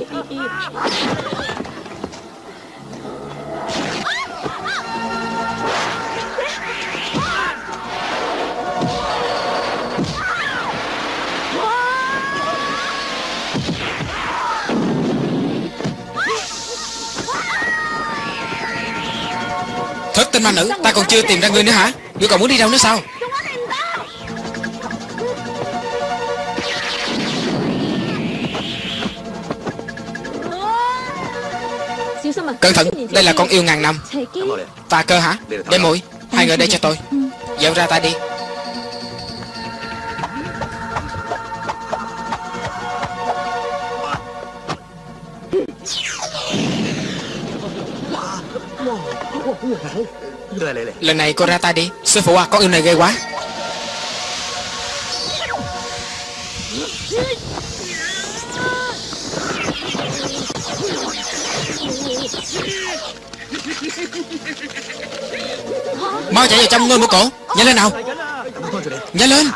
Tinh ma nữ. Ta còn chưa tìm ra ngươi nữa hả? Ngươi còn muốn đi đâu nữa sao? Cẩn thận Đây là con yêu ngàn năm. Ta cơ hả? Để mũi. Hai người đây cho tôi. Dạo ra ta đi Lần này cô ra tay đi. Sư phụ à con yêu này ghê quá. Mau chạy vào trong ngươi mũi cổ. Nhanh lên nào. Nhanh lên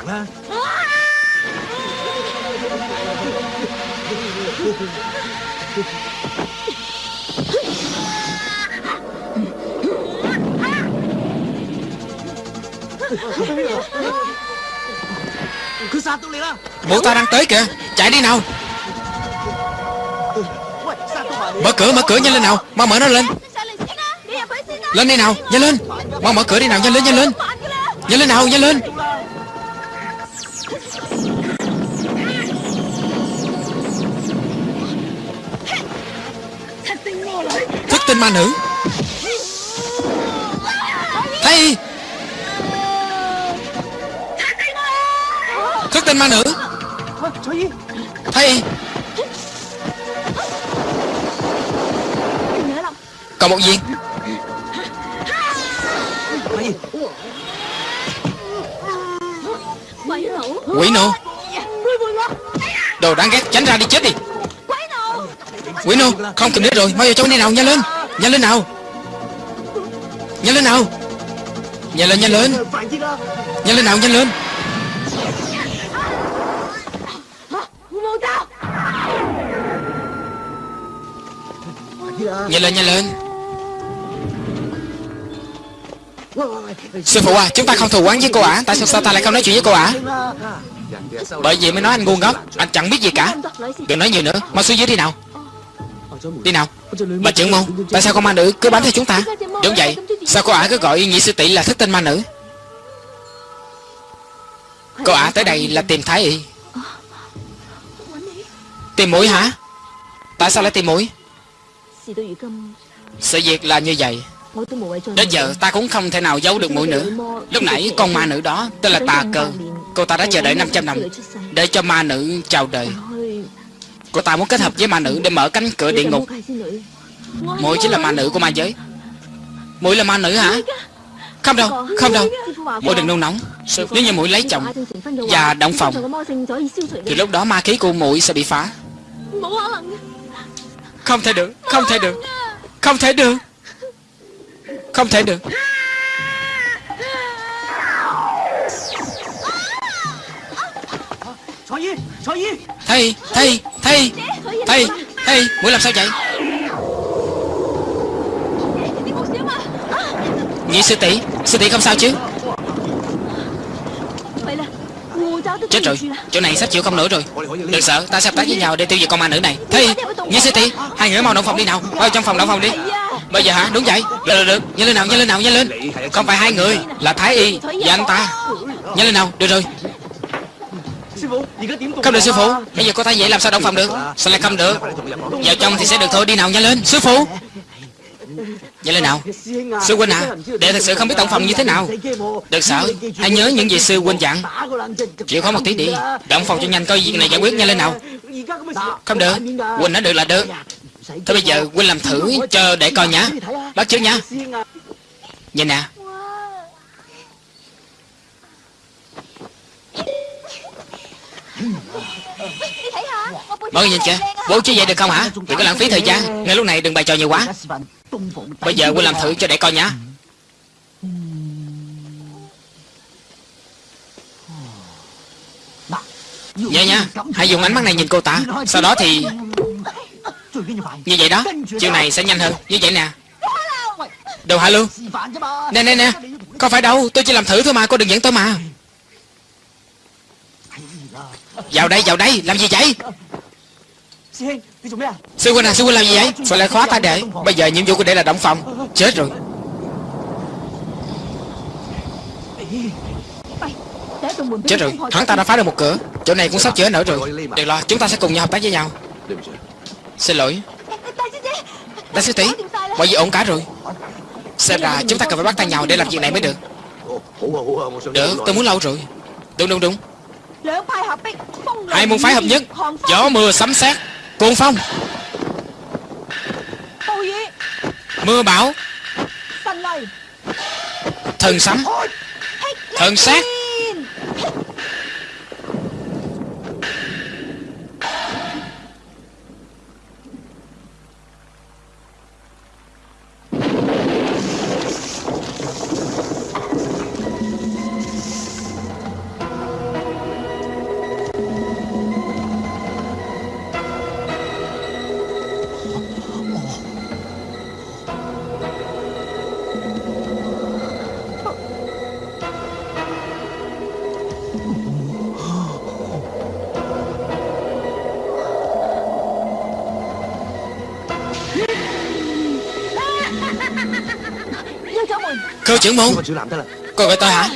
Mụ ta đang tới kìa. Chạy đi nào. Mở cửa mở cửa nhanh lên nào. Mau mở nó lên. Lên đi nào nhanh lên. Mau mở cửa đi nào nhanh lên nhanh lên. Nhanh lên nào nhanh lên. Thức tinh ma nữ ma nữ. Thầy. Còn một việc Quỷ nô Đồ đáng ghét, tránh ra đi, chết đi. Quỷ nô Không kịp nữa rồi, Mau vào trong này nào, nhanh lên. Nhanh lên nào. Nhanh lên nào. Nhanh lên nhanh lên. Nhanh lên nào, nhanh lên. Nhanh lên nhanh lên. Sư phụ à Chúng ta không thù oán với cô ả. Tại sao sao ta lại không nói chuyện với cô ả? Bởi vì mới nói anh ngu ngốc. Anh chẳng biết gì cả. Đừng nói nhiều nữa. Mau xuống dưới đi nào. Đi nào. Bà trưởng môn, Tại sao con ma nữ cứ bám theo chúng ta? Đúng vậy. Sao cô ả cứ gọi nhị sư tỷ là thức tinh ma nữ? Cô ả tới đây là tìm thái y. Tìm mũi hả? Tại sao lại tìm mũi? Sự việc là như vậy. Đến giờ ta cũng không thể nào giấu được mũi nữa. Lúc nãy con ma nữ đó Tên là Tà Cơ Cô ta đã chờ đợi 500 năm Để cho ma nữ chào đời. Cô ta muốn kết hợp với ma nữ Để mở cánh cửa địa ngục. Mũi chính là ma nữ của ma giới. Muội là ma nữ hả? Không đâu Không đâu. Muội đừng nôn nóng. Nếu như muội lấy chồng Và động phòng Thì lúc đó ma khí của muội sẽ bị phá Không thể được Không thể được Không thể được Không thể được. Thầy Thầy Thầy Thầy Thầy Muội làm sao vậy? Nhị sư tỷ Sư tỷ không sao chứ Chết rồi. Chỗ này sắp chịu không nổi rồi. Đừng sợ Ta sẽ hợp tác với nhau để tiêu diệt con ma nữ này. Nhị sư tỷ Hai người mau động phòng đi nào. Vào trong phòng động phòng đi. Bây giờ hả? Đúng vậy. Được được được. Nhanh lên nào Nhanh lên nào Nhanh lên. Không phải hai người Là Thái Y Và anh ta. Nhanh lên nào Được rồi. Không được sư phụ. Bây giờ có tay vậy làm sao động phòng được? Sao lại không được. Vào trong thì sẽ được thôi Đi nào nhanh lên. Sư phụ vậy lên nào? Sư huynh à Đệ thật sự không biết tổng phòng như thế nào. Đừng sợ Hãy nhớ những gì sư huynh dặn. Chịu khó một tí đi. Động phòng cho nhanh coi việc này giải quyết nhanh lên nào. Không được. Huynh nói được là được. Thôi bây giờ huynh làm thử cho để coi nhá. Bắt trước nhá. Nhìn nè. Mọi người nhìn kìa. Bố chứ vậy được không hả? Đừng có lãng phí thời gian. Ngay lúc này đừng bày trò nhiều quá. Bây giờ huynh làm thử cho để coi nhá. Dạ nha Hãy dùng ánh mắt này nhìn cô ta. Sau đó thì Như vậy. Đó Chiều này sẽ nhanh hơn. Như vậy nè. Đồ hạ luôn Nè nè nè. Không phải đâu Tôi chỉ làm thử thôi mà Cô đừng dẫn tôi mà. Vào đây vào đây Làm gì vậy Sư huynh à sư huynh làm gì vậy? Phải lại khóa ta để? Bây giờ nhiệm vụ của đệ là động phòng. Chết rồi. Chết rồi. Hắn ta đã phá được một cửa. Chỗ này cũng sắp chữa nở rồi. Đừng lo Chúng ta sẽ cùng nhau hợp tác với nhau. Xin lỗi. Đại sư tỷ Mọi việc ổn cả rồi. Xem ra chúng ta cần phải bắt tay nhau để làm việc này mới được. Được, tôi muốn lâu rồi. Đúng đúng đúng. Hai môn phái hợp nhất. Gió mưa sấm sét. Cuồng phong Mưa bão. Thần sấm. Thần sát trưởng môn. Cô gọi tôi hả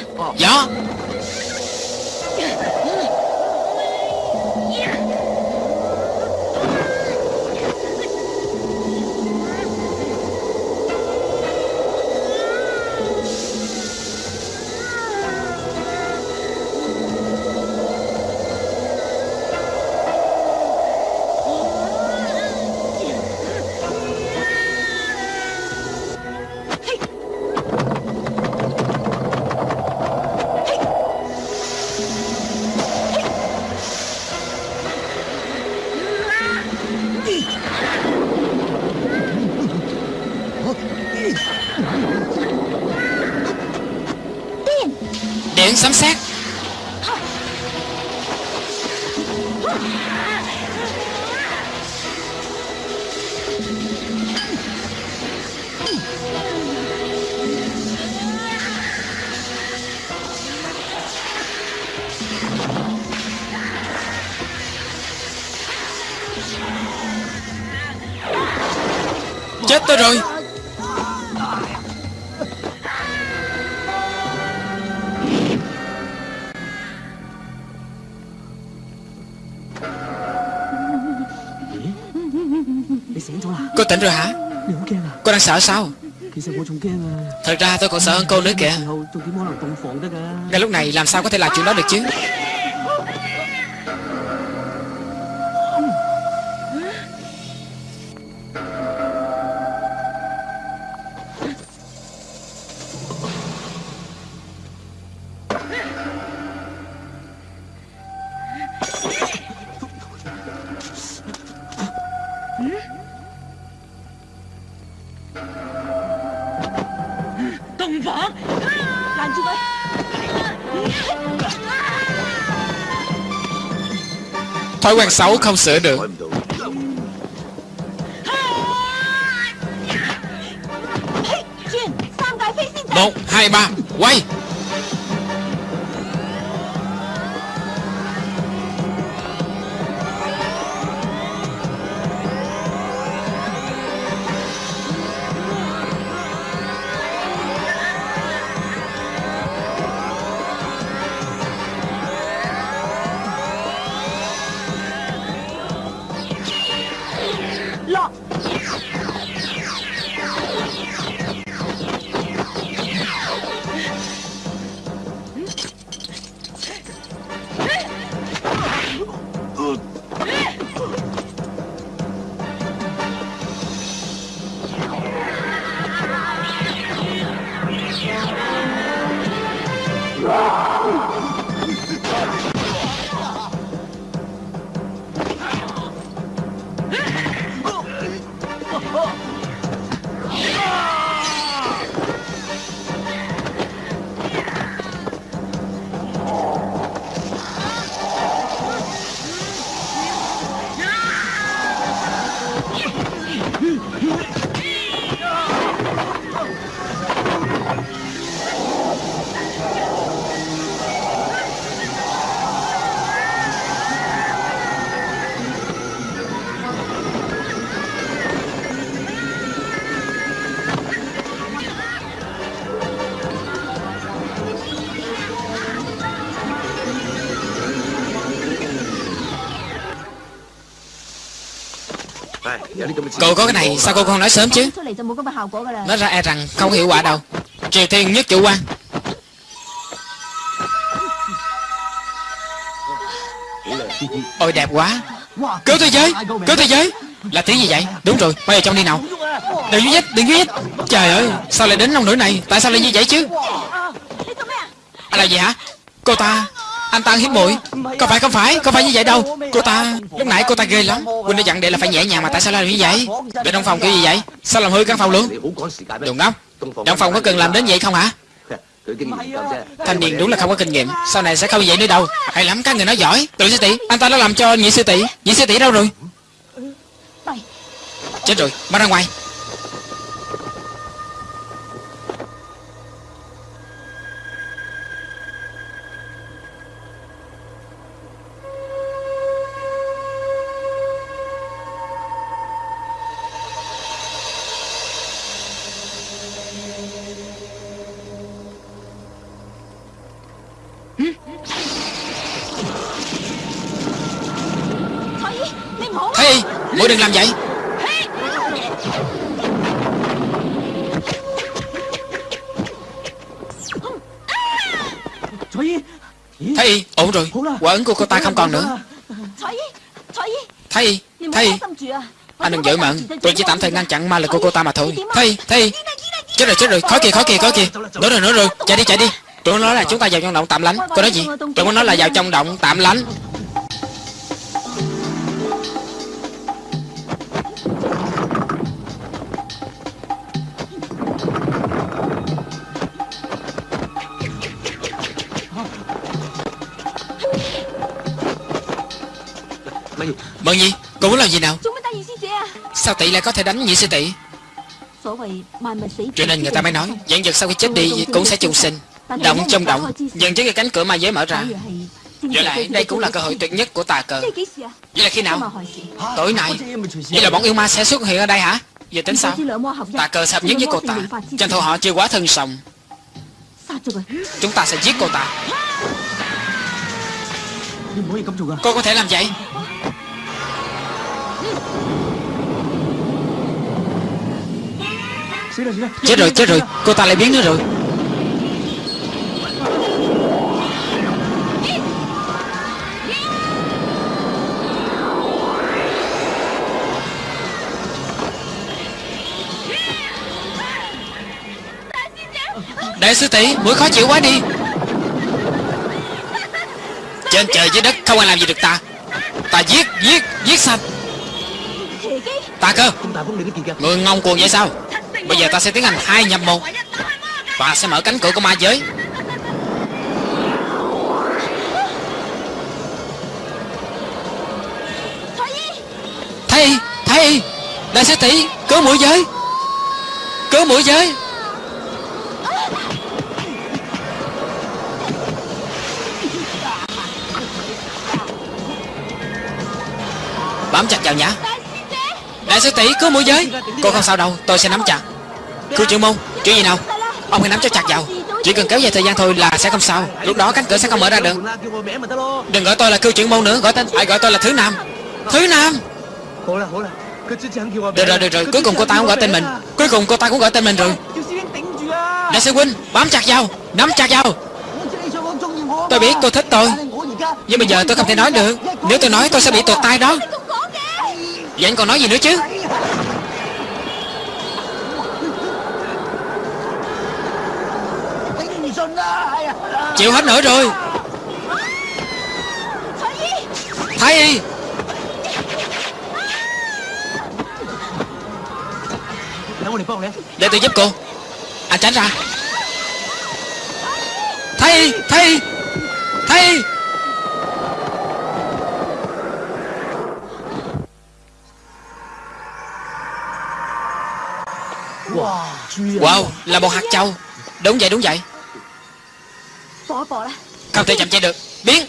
tỉnh rồi hả? Cô đang sợ sao? Thật ra tôi còn sợ hơn cô nữa kìa. Ngay lúc này làm sao có thể làm chuyện đó được chứ? Thói quen xấu không sửa được. Cô có cái này sao cô không nói sớm chứ? Có Nói ra e rằng không hiệu quả đâu. Triều Tiên nhất chủ quan. Ôi đẹp quá. Cứu thế giới Cứu thế giới. Là tiếng gì vậy? Đúng rồi Bây giờ trong đi nào. Đừng nhích Đừng nhích. Trời ơi Sao lại đến nông nỗi này? Tại sao lại như vậy chứ? À là gì hả? Cô ta Anh ta ăn hiếp muội. Có phải không phải Không phải như vậy đâu. Cô ta Lúc nãy cô ta ghê lắm. Quỳnh đã dặn đệ là phải nhẹ nhàng mà tại sao lại như vậy? Đệ trong phòng kiểu gì vậy? Sao làm hư căn phòng luôn? Đồ ngốc Trong phòng có cần làm đến vậy không hả? Thanh niên đúng là không có kinh nghiệm. Sau này sẽ không vậy nữa đâu. Hay lắm, các người nói giỏi. Tự sư tỷ, Anh ta đã làm cho nhị sư tỷ. Nhị sư tỷ đâu rồi? Chết rồi, Mau ra ngoài. Ấn của cô ta không còn nữa. Thôi Thôi Anh đừng giữ mận Tôi chỉ tạm thời ngăn chặn ma lực của cô ta mà thôi. Thấy Thấy Chết rồi chết rồi. Khó kìa khó kìa khó kìa. Nữa rồi nữa rồi. Chạy đi chạy đi. Tụi nó nói là chúng ta vào trong động tạm lánh. Cô nói gì? Tụi nó nói là vào trong động tạm lánh. Mận gì? Cô muốn làm gì nào? À? Sao tỷ lại có thể đánh nhị sư tỷ? Vậy Cho nên người ta mới nói Dạng vật sau khi chết đi cũng sẽ trùng sinh. Động trong động Dần trước cái cánh cửa ma giới mở ra. Với lại đây cũng là cơ hội tuyệt nhất của tà cờ. Vậy là khi nào? Tối nay. Vậy là bọn yêu ma sẽ xuất hiện ở đây hả? Giờ tính sao? Tà cờ sập nhất với cô ta Tranh thủ họ chưa quá thân sòng. Chúng ta sẽ giết cô ta Cô có thể làm vậy Chết rồi chết rồi. Cô ta lại biến nữa rồi. Đại sư tỷ Mũi khó chịu quá đi. Trên trời dưới đất Không ai làm gì được ta. Ta giết giết giết sạch Ta cơ. Người ngông cuồng vậy sao? Bây giờ ta sẽ tiến hành hai nhập một. Và sẽ mở cánh cửa của ma giới. Thầy Thầy, Đại sư tỷ, Cứu mũi giới. Cứu mũi giới. Bám chặt vào nhã Đại sư tỷ, cứu mũi giới. Cô không sao đâu, Tôi sẽ nắm chặt. Khu trưởng môn Chuyện gì nào? Ông hãy nắm cho chặt vào. Chỉ cần kéo dài thời gian thôi là sẽ không sao. Lúc đó cánh cửa sẽ không mở ra được. Đừng gọi tôi là cư trưởng môn nữa, Gọi tên, Ai gọi tôi là Thứ Nam. Thứ Nam! Được rồi được rồi, Cuối cùng cô ta cũng gọi tên mình. Cuối cùng cô ta cũng gọi tên mình rồi. Đại sư huynh, Bám chặt vào, Nắm chặt vào. Tôi biết cô thích tôi, Nhưng bây giờ tôi không thể nói được. Nếu tôi nói, tôi sẽ bị tụt tay đó. Vậy anh còn nói gì nữa chứ? chịu hết nổi rồi. Thái y. Để tôi giúp cô. Anh tránh ra. Thái y thái y thái y. Wow, là một hạt châu. Đúng vậy, đúng vậy bỏ bỏ ra Không thể chậm chạy được. Biến.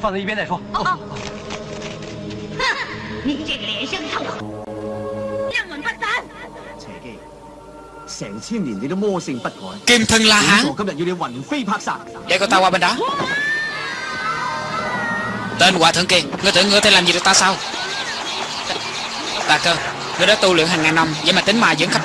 放在一边再说。哦，你这个脸生臭，阴魂不散。邪姬，成千年你都魔性不改， Kim thân La 本 Hán 座今日要你魂飞魄散。 Để cô ta qua bên đó Tên hòa thượng kia Ngươi tưởng ngươi có thể làm gì được ta sao Ta cơ Ngươi đã tu luyện hàng ngàn năm Vậy mà tính mà vẫn khắp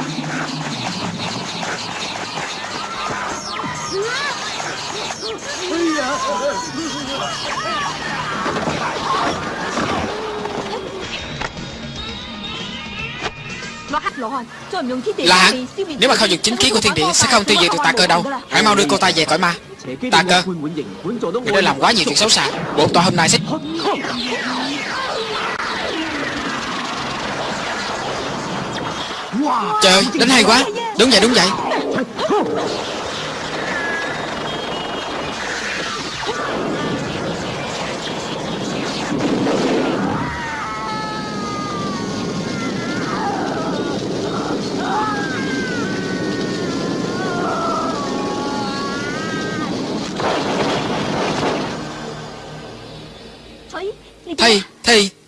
Là hắn Nếu mà không dùng chính khí của thiên địa Sẽ không tiêu diệt được tà cơ đâu. Hãy mau đưa cô ta về cõi ma. Tà cơ. Người đã làm quá nhiều chuyện xấu xa. Bộ tòa hôm nay sẽ Trời ơi, đánh hay quá. Đúng vậy, đúng vậy.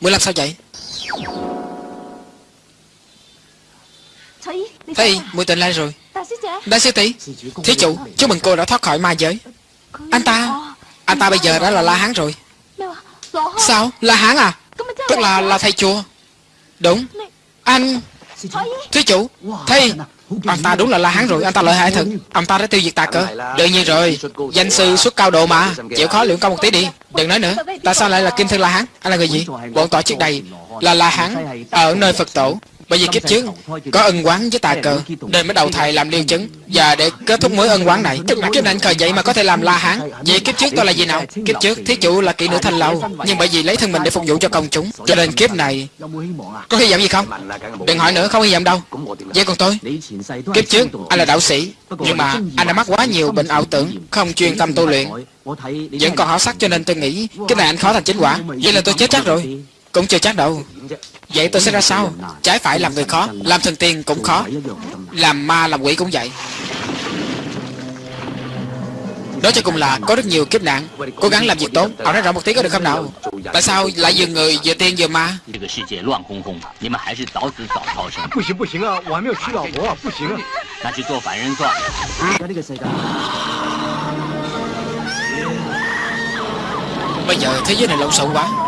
Mười làm sao vậy? Thi Mười tỉnh lại rồi. Đại sư tỷ Thí chủ Chúc mừng cô đã thoát khỏi ma giới. Anh ta Anh ta bây giờ đã là La Hán rồi. À Sao? La Hán à? Tức là là thầy chùa. Đúng. Anh Thí chủ Thi Anh ta đúng là La Hán rồi Anh ta lợi hại thật. Ông ta đã tiêu diệt ta cơ. Đương nhiên rồi Danh sư xuất cao độ mà. Chịu khó luyện công một tí đi. Đừng nói nữa. Tại sao lại là Kim Thân La Hán? Anh là người gì? Bọn tọa trước đây Là La Hán. Ở nơi Phật tổ bởi vì kiếp trước có ân quán với tà cờ, Nên mới đầu thầy làm liêu chứng. Và để kết thúc mối ân quán này Kiếp nạn cờ vậy mà có thể làm la hán. Vậy kiếp trước tôi là gì nào? Kiếp trước thí chủ là kỹ nữ thanh lâu. Nhưng bởi vì lấy thân mình để phục vụ cho công chúng, Cho nên kiếp này Có hy vọng gì không? Đừng hỏi nữa, không hy vọng đâu. Vậy còn tôi? Kiếp trước, anh là đạo sĩ. Nhưng mà anh đã mắc quá nhiều bệnh ảo tưởng, Không chuyên tâm tu luyện. Vẫn còn hảo sắc cho nên tôi nghĩ Kiếp này anh khó thành chính quả. Vậy là tôi chết chắc rồi. Cũng chưa chắc đâu. Vậy tôi sẽ ra sao? Trái phải làm người khó, Làm thần tiên cũng khó, Làm ma, làm quỷ cũng vậy. Nói cho cùng là có rất nhiều kiếp nạn. Cố gắng làm việc tốt, Ông nói rõ một tiếng có được không nào? Tại sao lại vừa người vừa tiên vừa ma? Bây giờ thế giới này lộn xộn quá.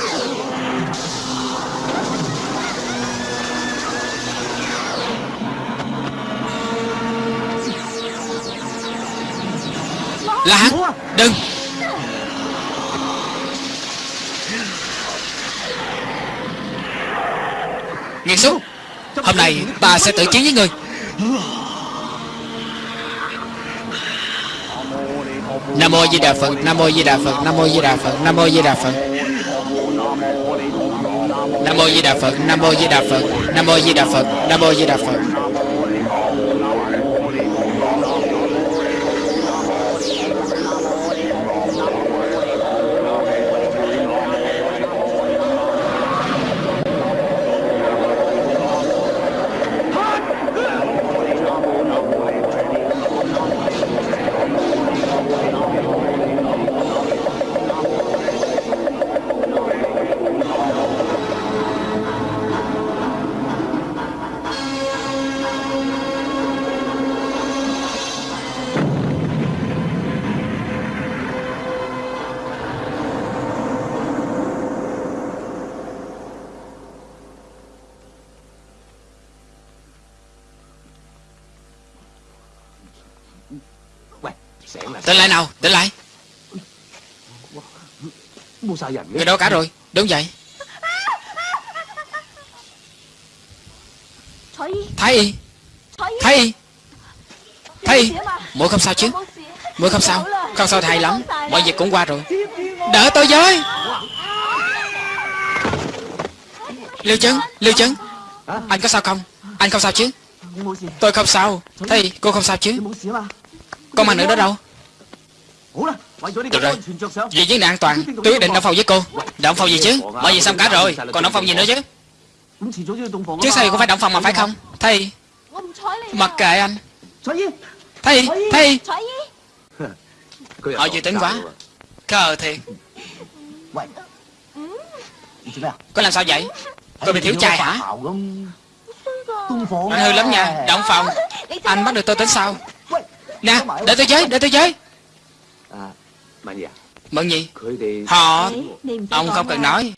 Là hắn. Đừng. Nghiệt xúc Hôm nay ta sẽ tự chiến với người. Nam mô Di Đà Phật, Nam mô Di Đà Phật, Nam mô Di Đà Phật, Nam mô Di Đà Phật. Nam mô Di Đà Phật, Nam mô Di Đà Phật, Nam mô Di Đà Phật, Nam mô Di Đà Phật, Nam mô Di Đà Phật. Người đâu cả rồi Đúng vậy Thái y Thái y Thái y. Mũi không sao chứ. Mũi không sao. Không sao thì hay lắm Mọi việc cũng qua rồi. Đỡ tôi với. Lưu Chấn Lưu Chấn Anh có sao không? Anh không sao chứ? Tôi không sao. Thì cô không sao chứ? Con mà. Nữ đó đâu được rồi. Vì vấn đề an toàn. Tôi quyết định động phòng với cô. Động phòng gì chứ? Bởi vì xong cả rồi. Còn động phòng gì nữa chứ? Chứ sao cũng phải động phòng mà phải không? Thầy Mặc kệ anh. Thầy Thầy Họ dự tính quá. Cờ thiệt. Cô làm sao vậy? Cô bị thiếu trai hả? Anh hư lắm nha. Động phòng Anh bắt được tôi tính sao Nè Để tôi giới Để tôi giới. Mận gì? Họ... Ông không cần nói.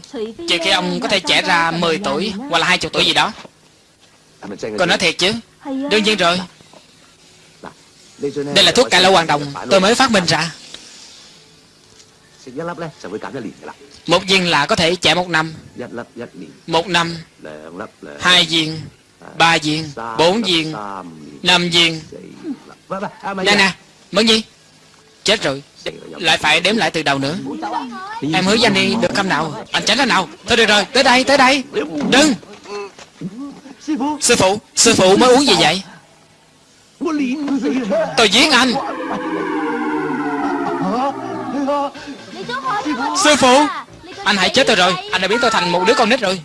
Trừ khi ông có thể trẻ ra 10 tuổi Hoặc là 20 tuổi gì đó. Còn nói thiệt chứ. Đương nhiên rồi. Đây là thuốc cải lỗ hoàng đồng. Tôi mới phát minh ra. Một viên là có thể trẻ một năm. Một năm. Hai viên. Ba viên. Bốn viên. Năm viên. Nè nè. Mận gì? Chết rồi. Lại phải đếm lại từ đầu nữa. Em hứa với anh đi được không nào. Anh tránh ra nào. Thôi được rồi Tới đây tới đây. Đừng. Sư phụ Sư phụ mới uống gì vậy? Tôi giết anh. Sư phụ. Anh hãy chết tôi rồi. Anh đã biến tôi thành một đứa con nít rồi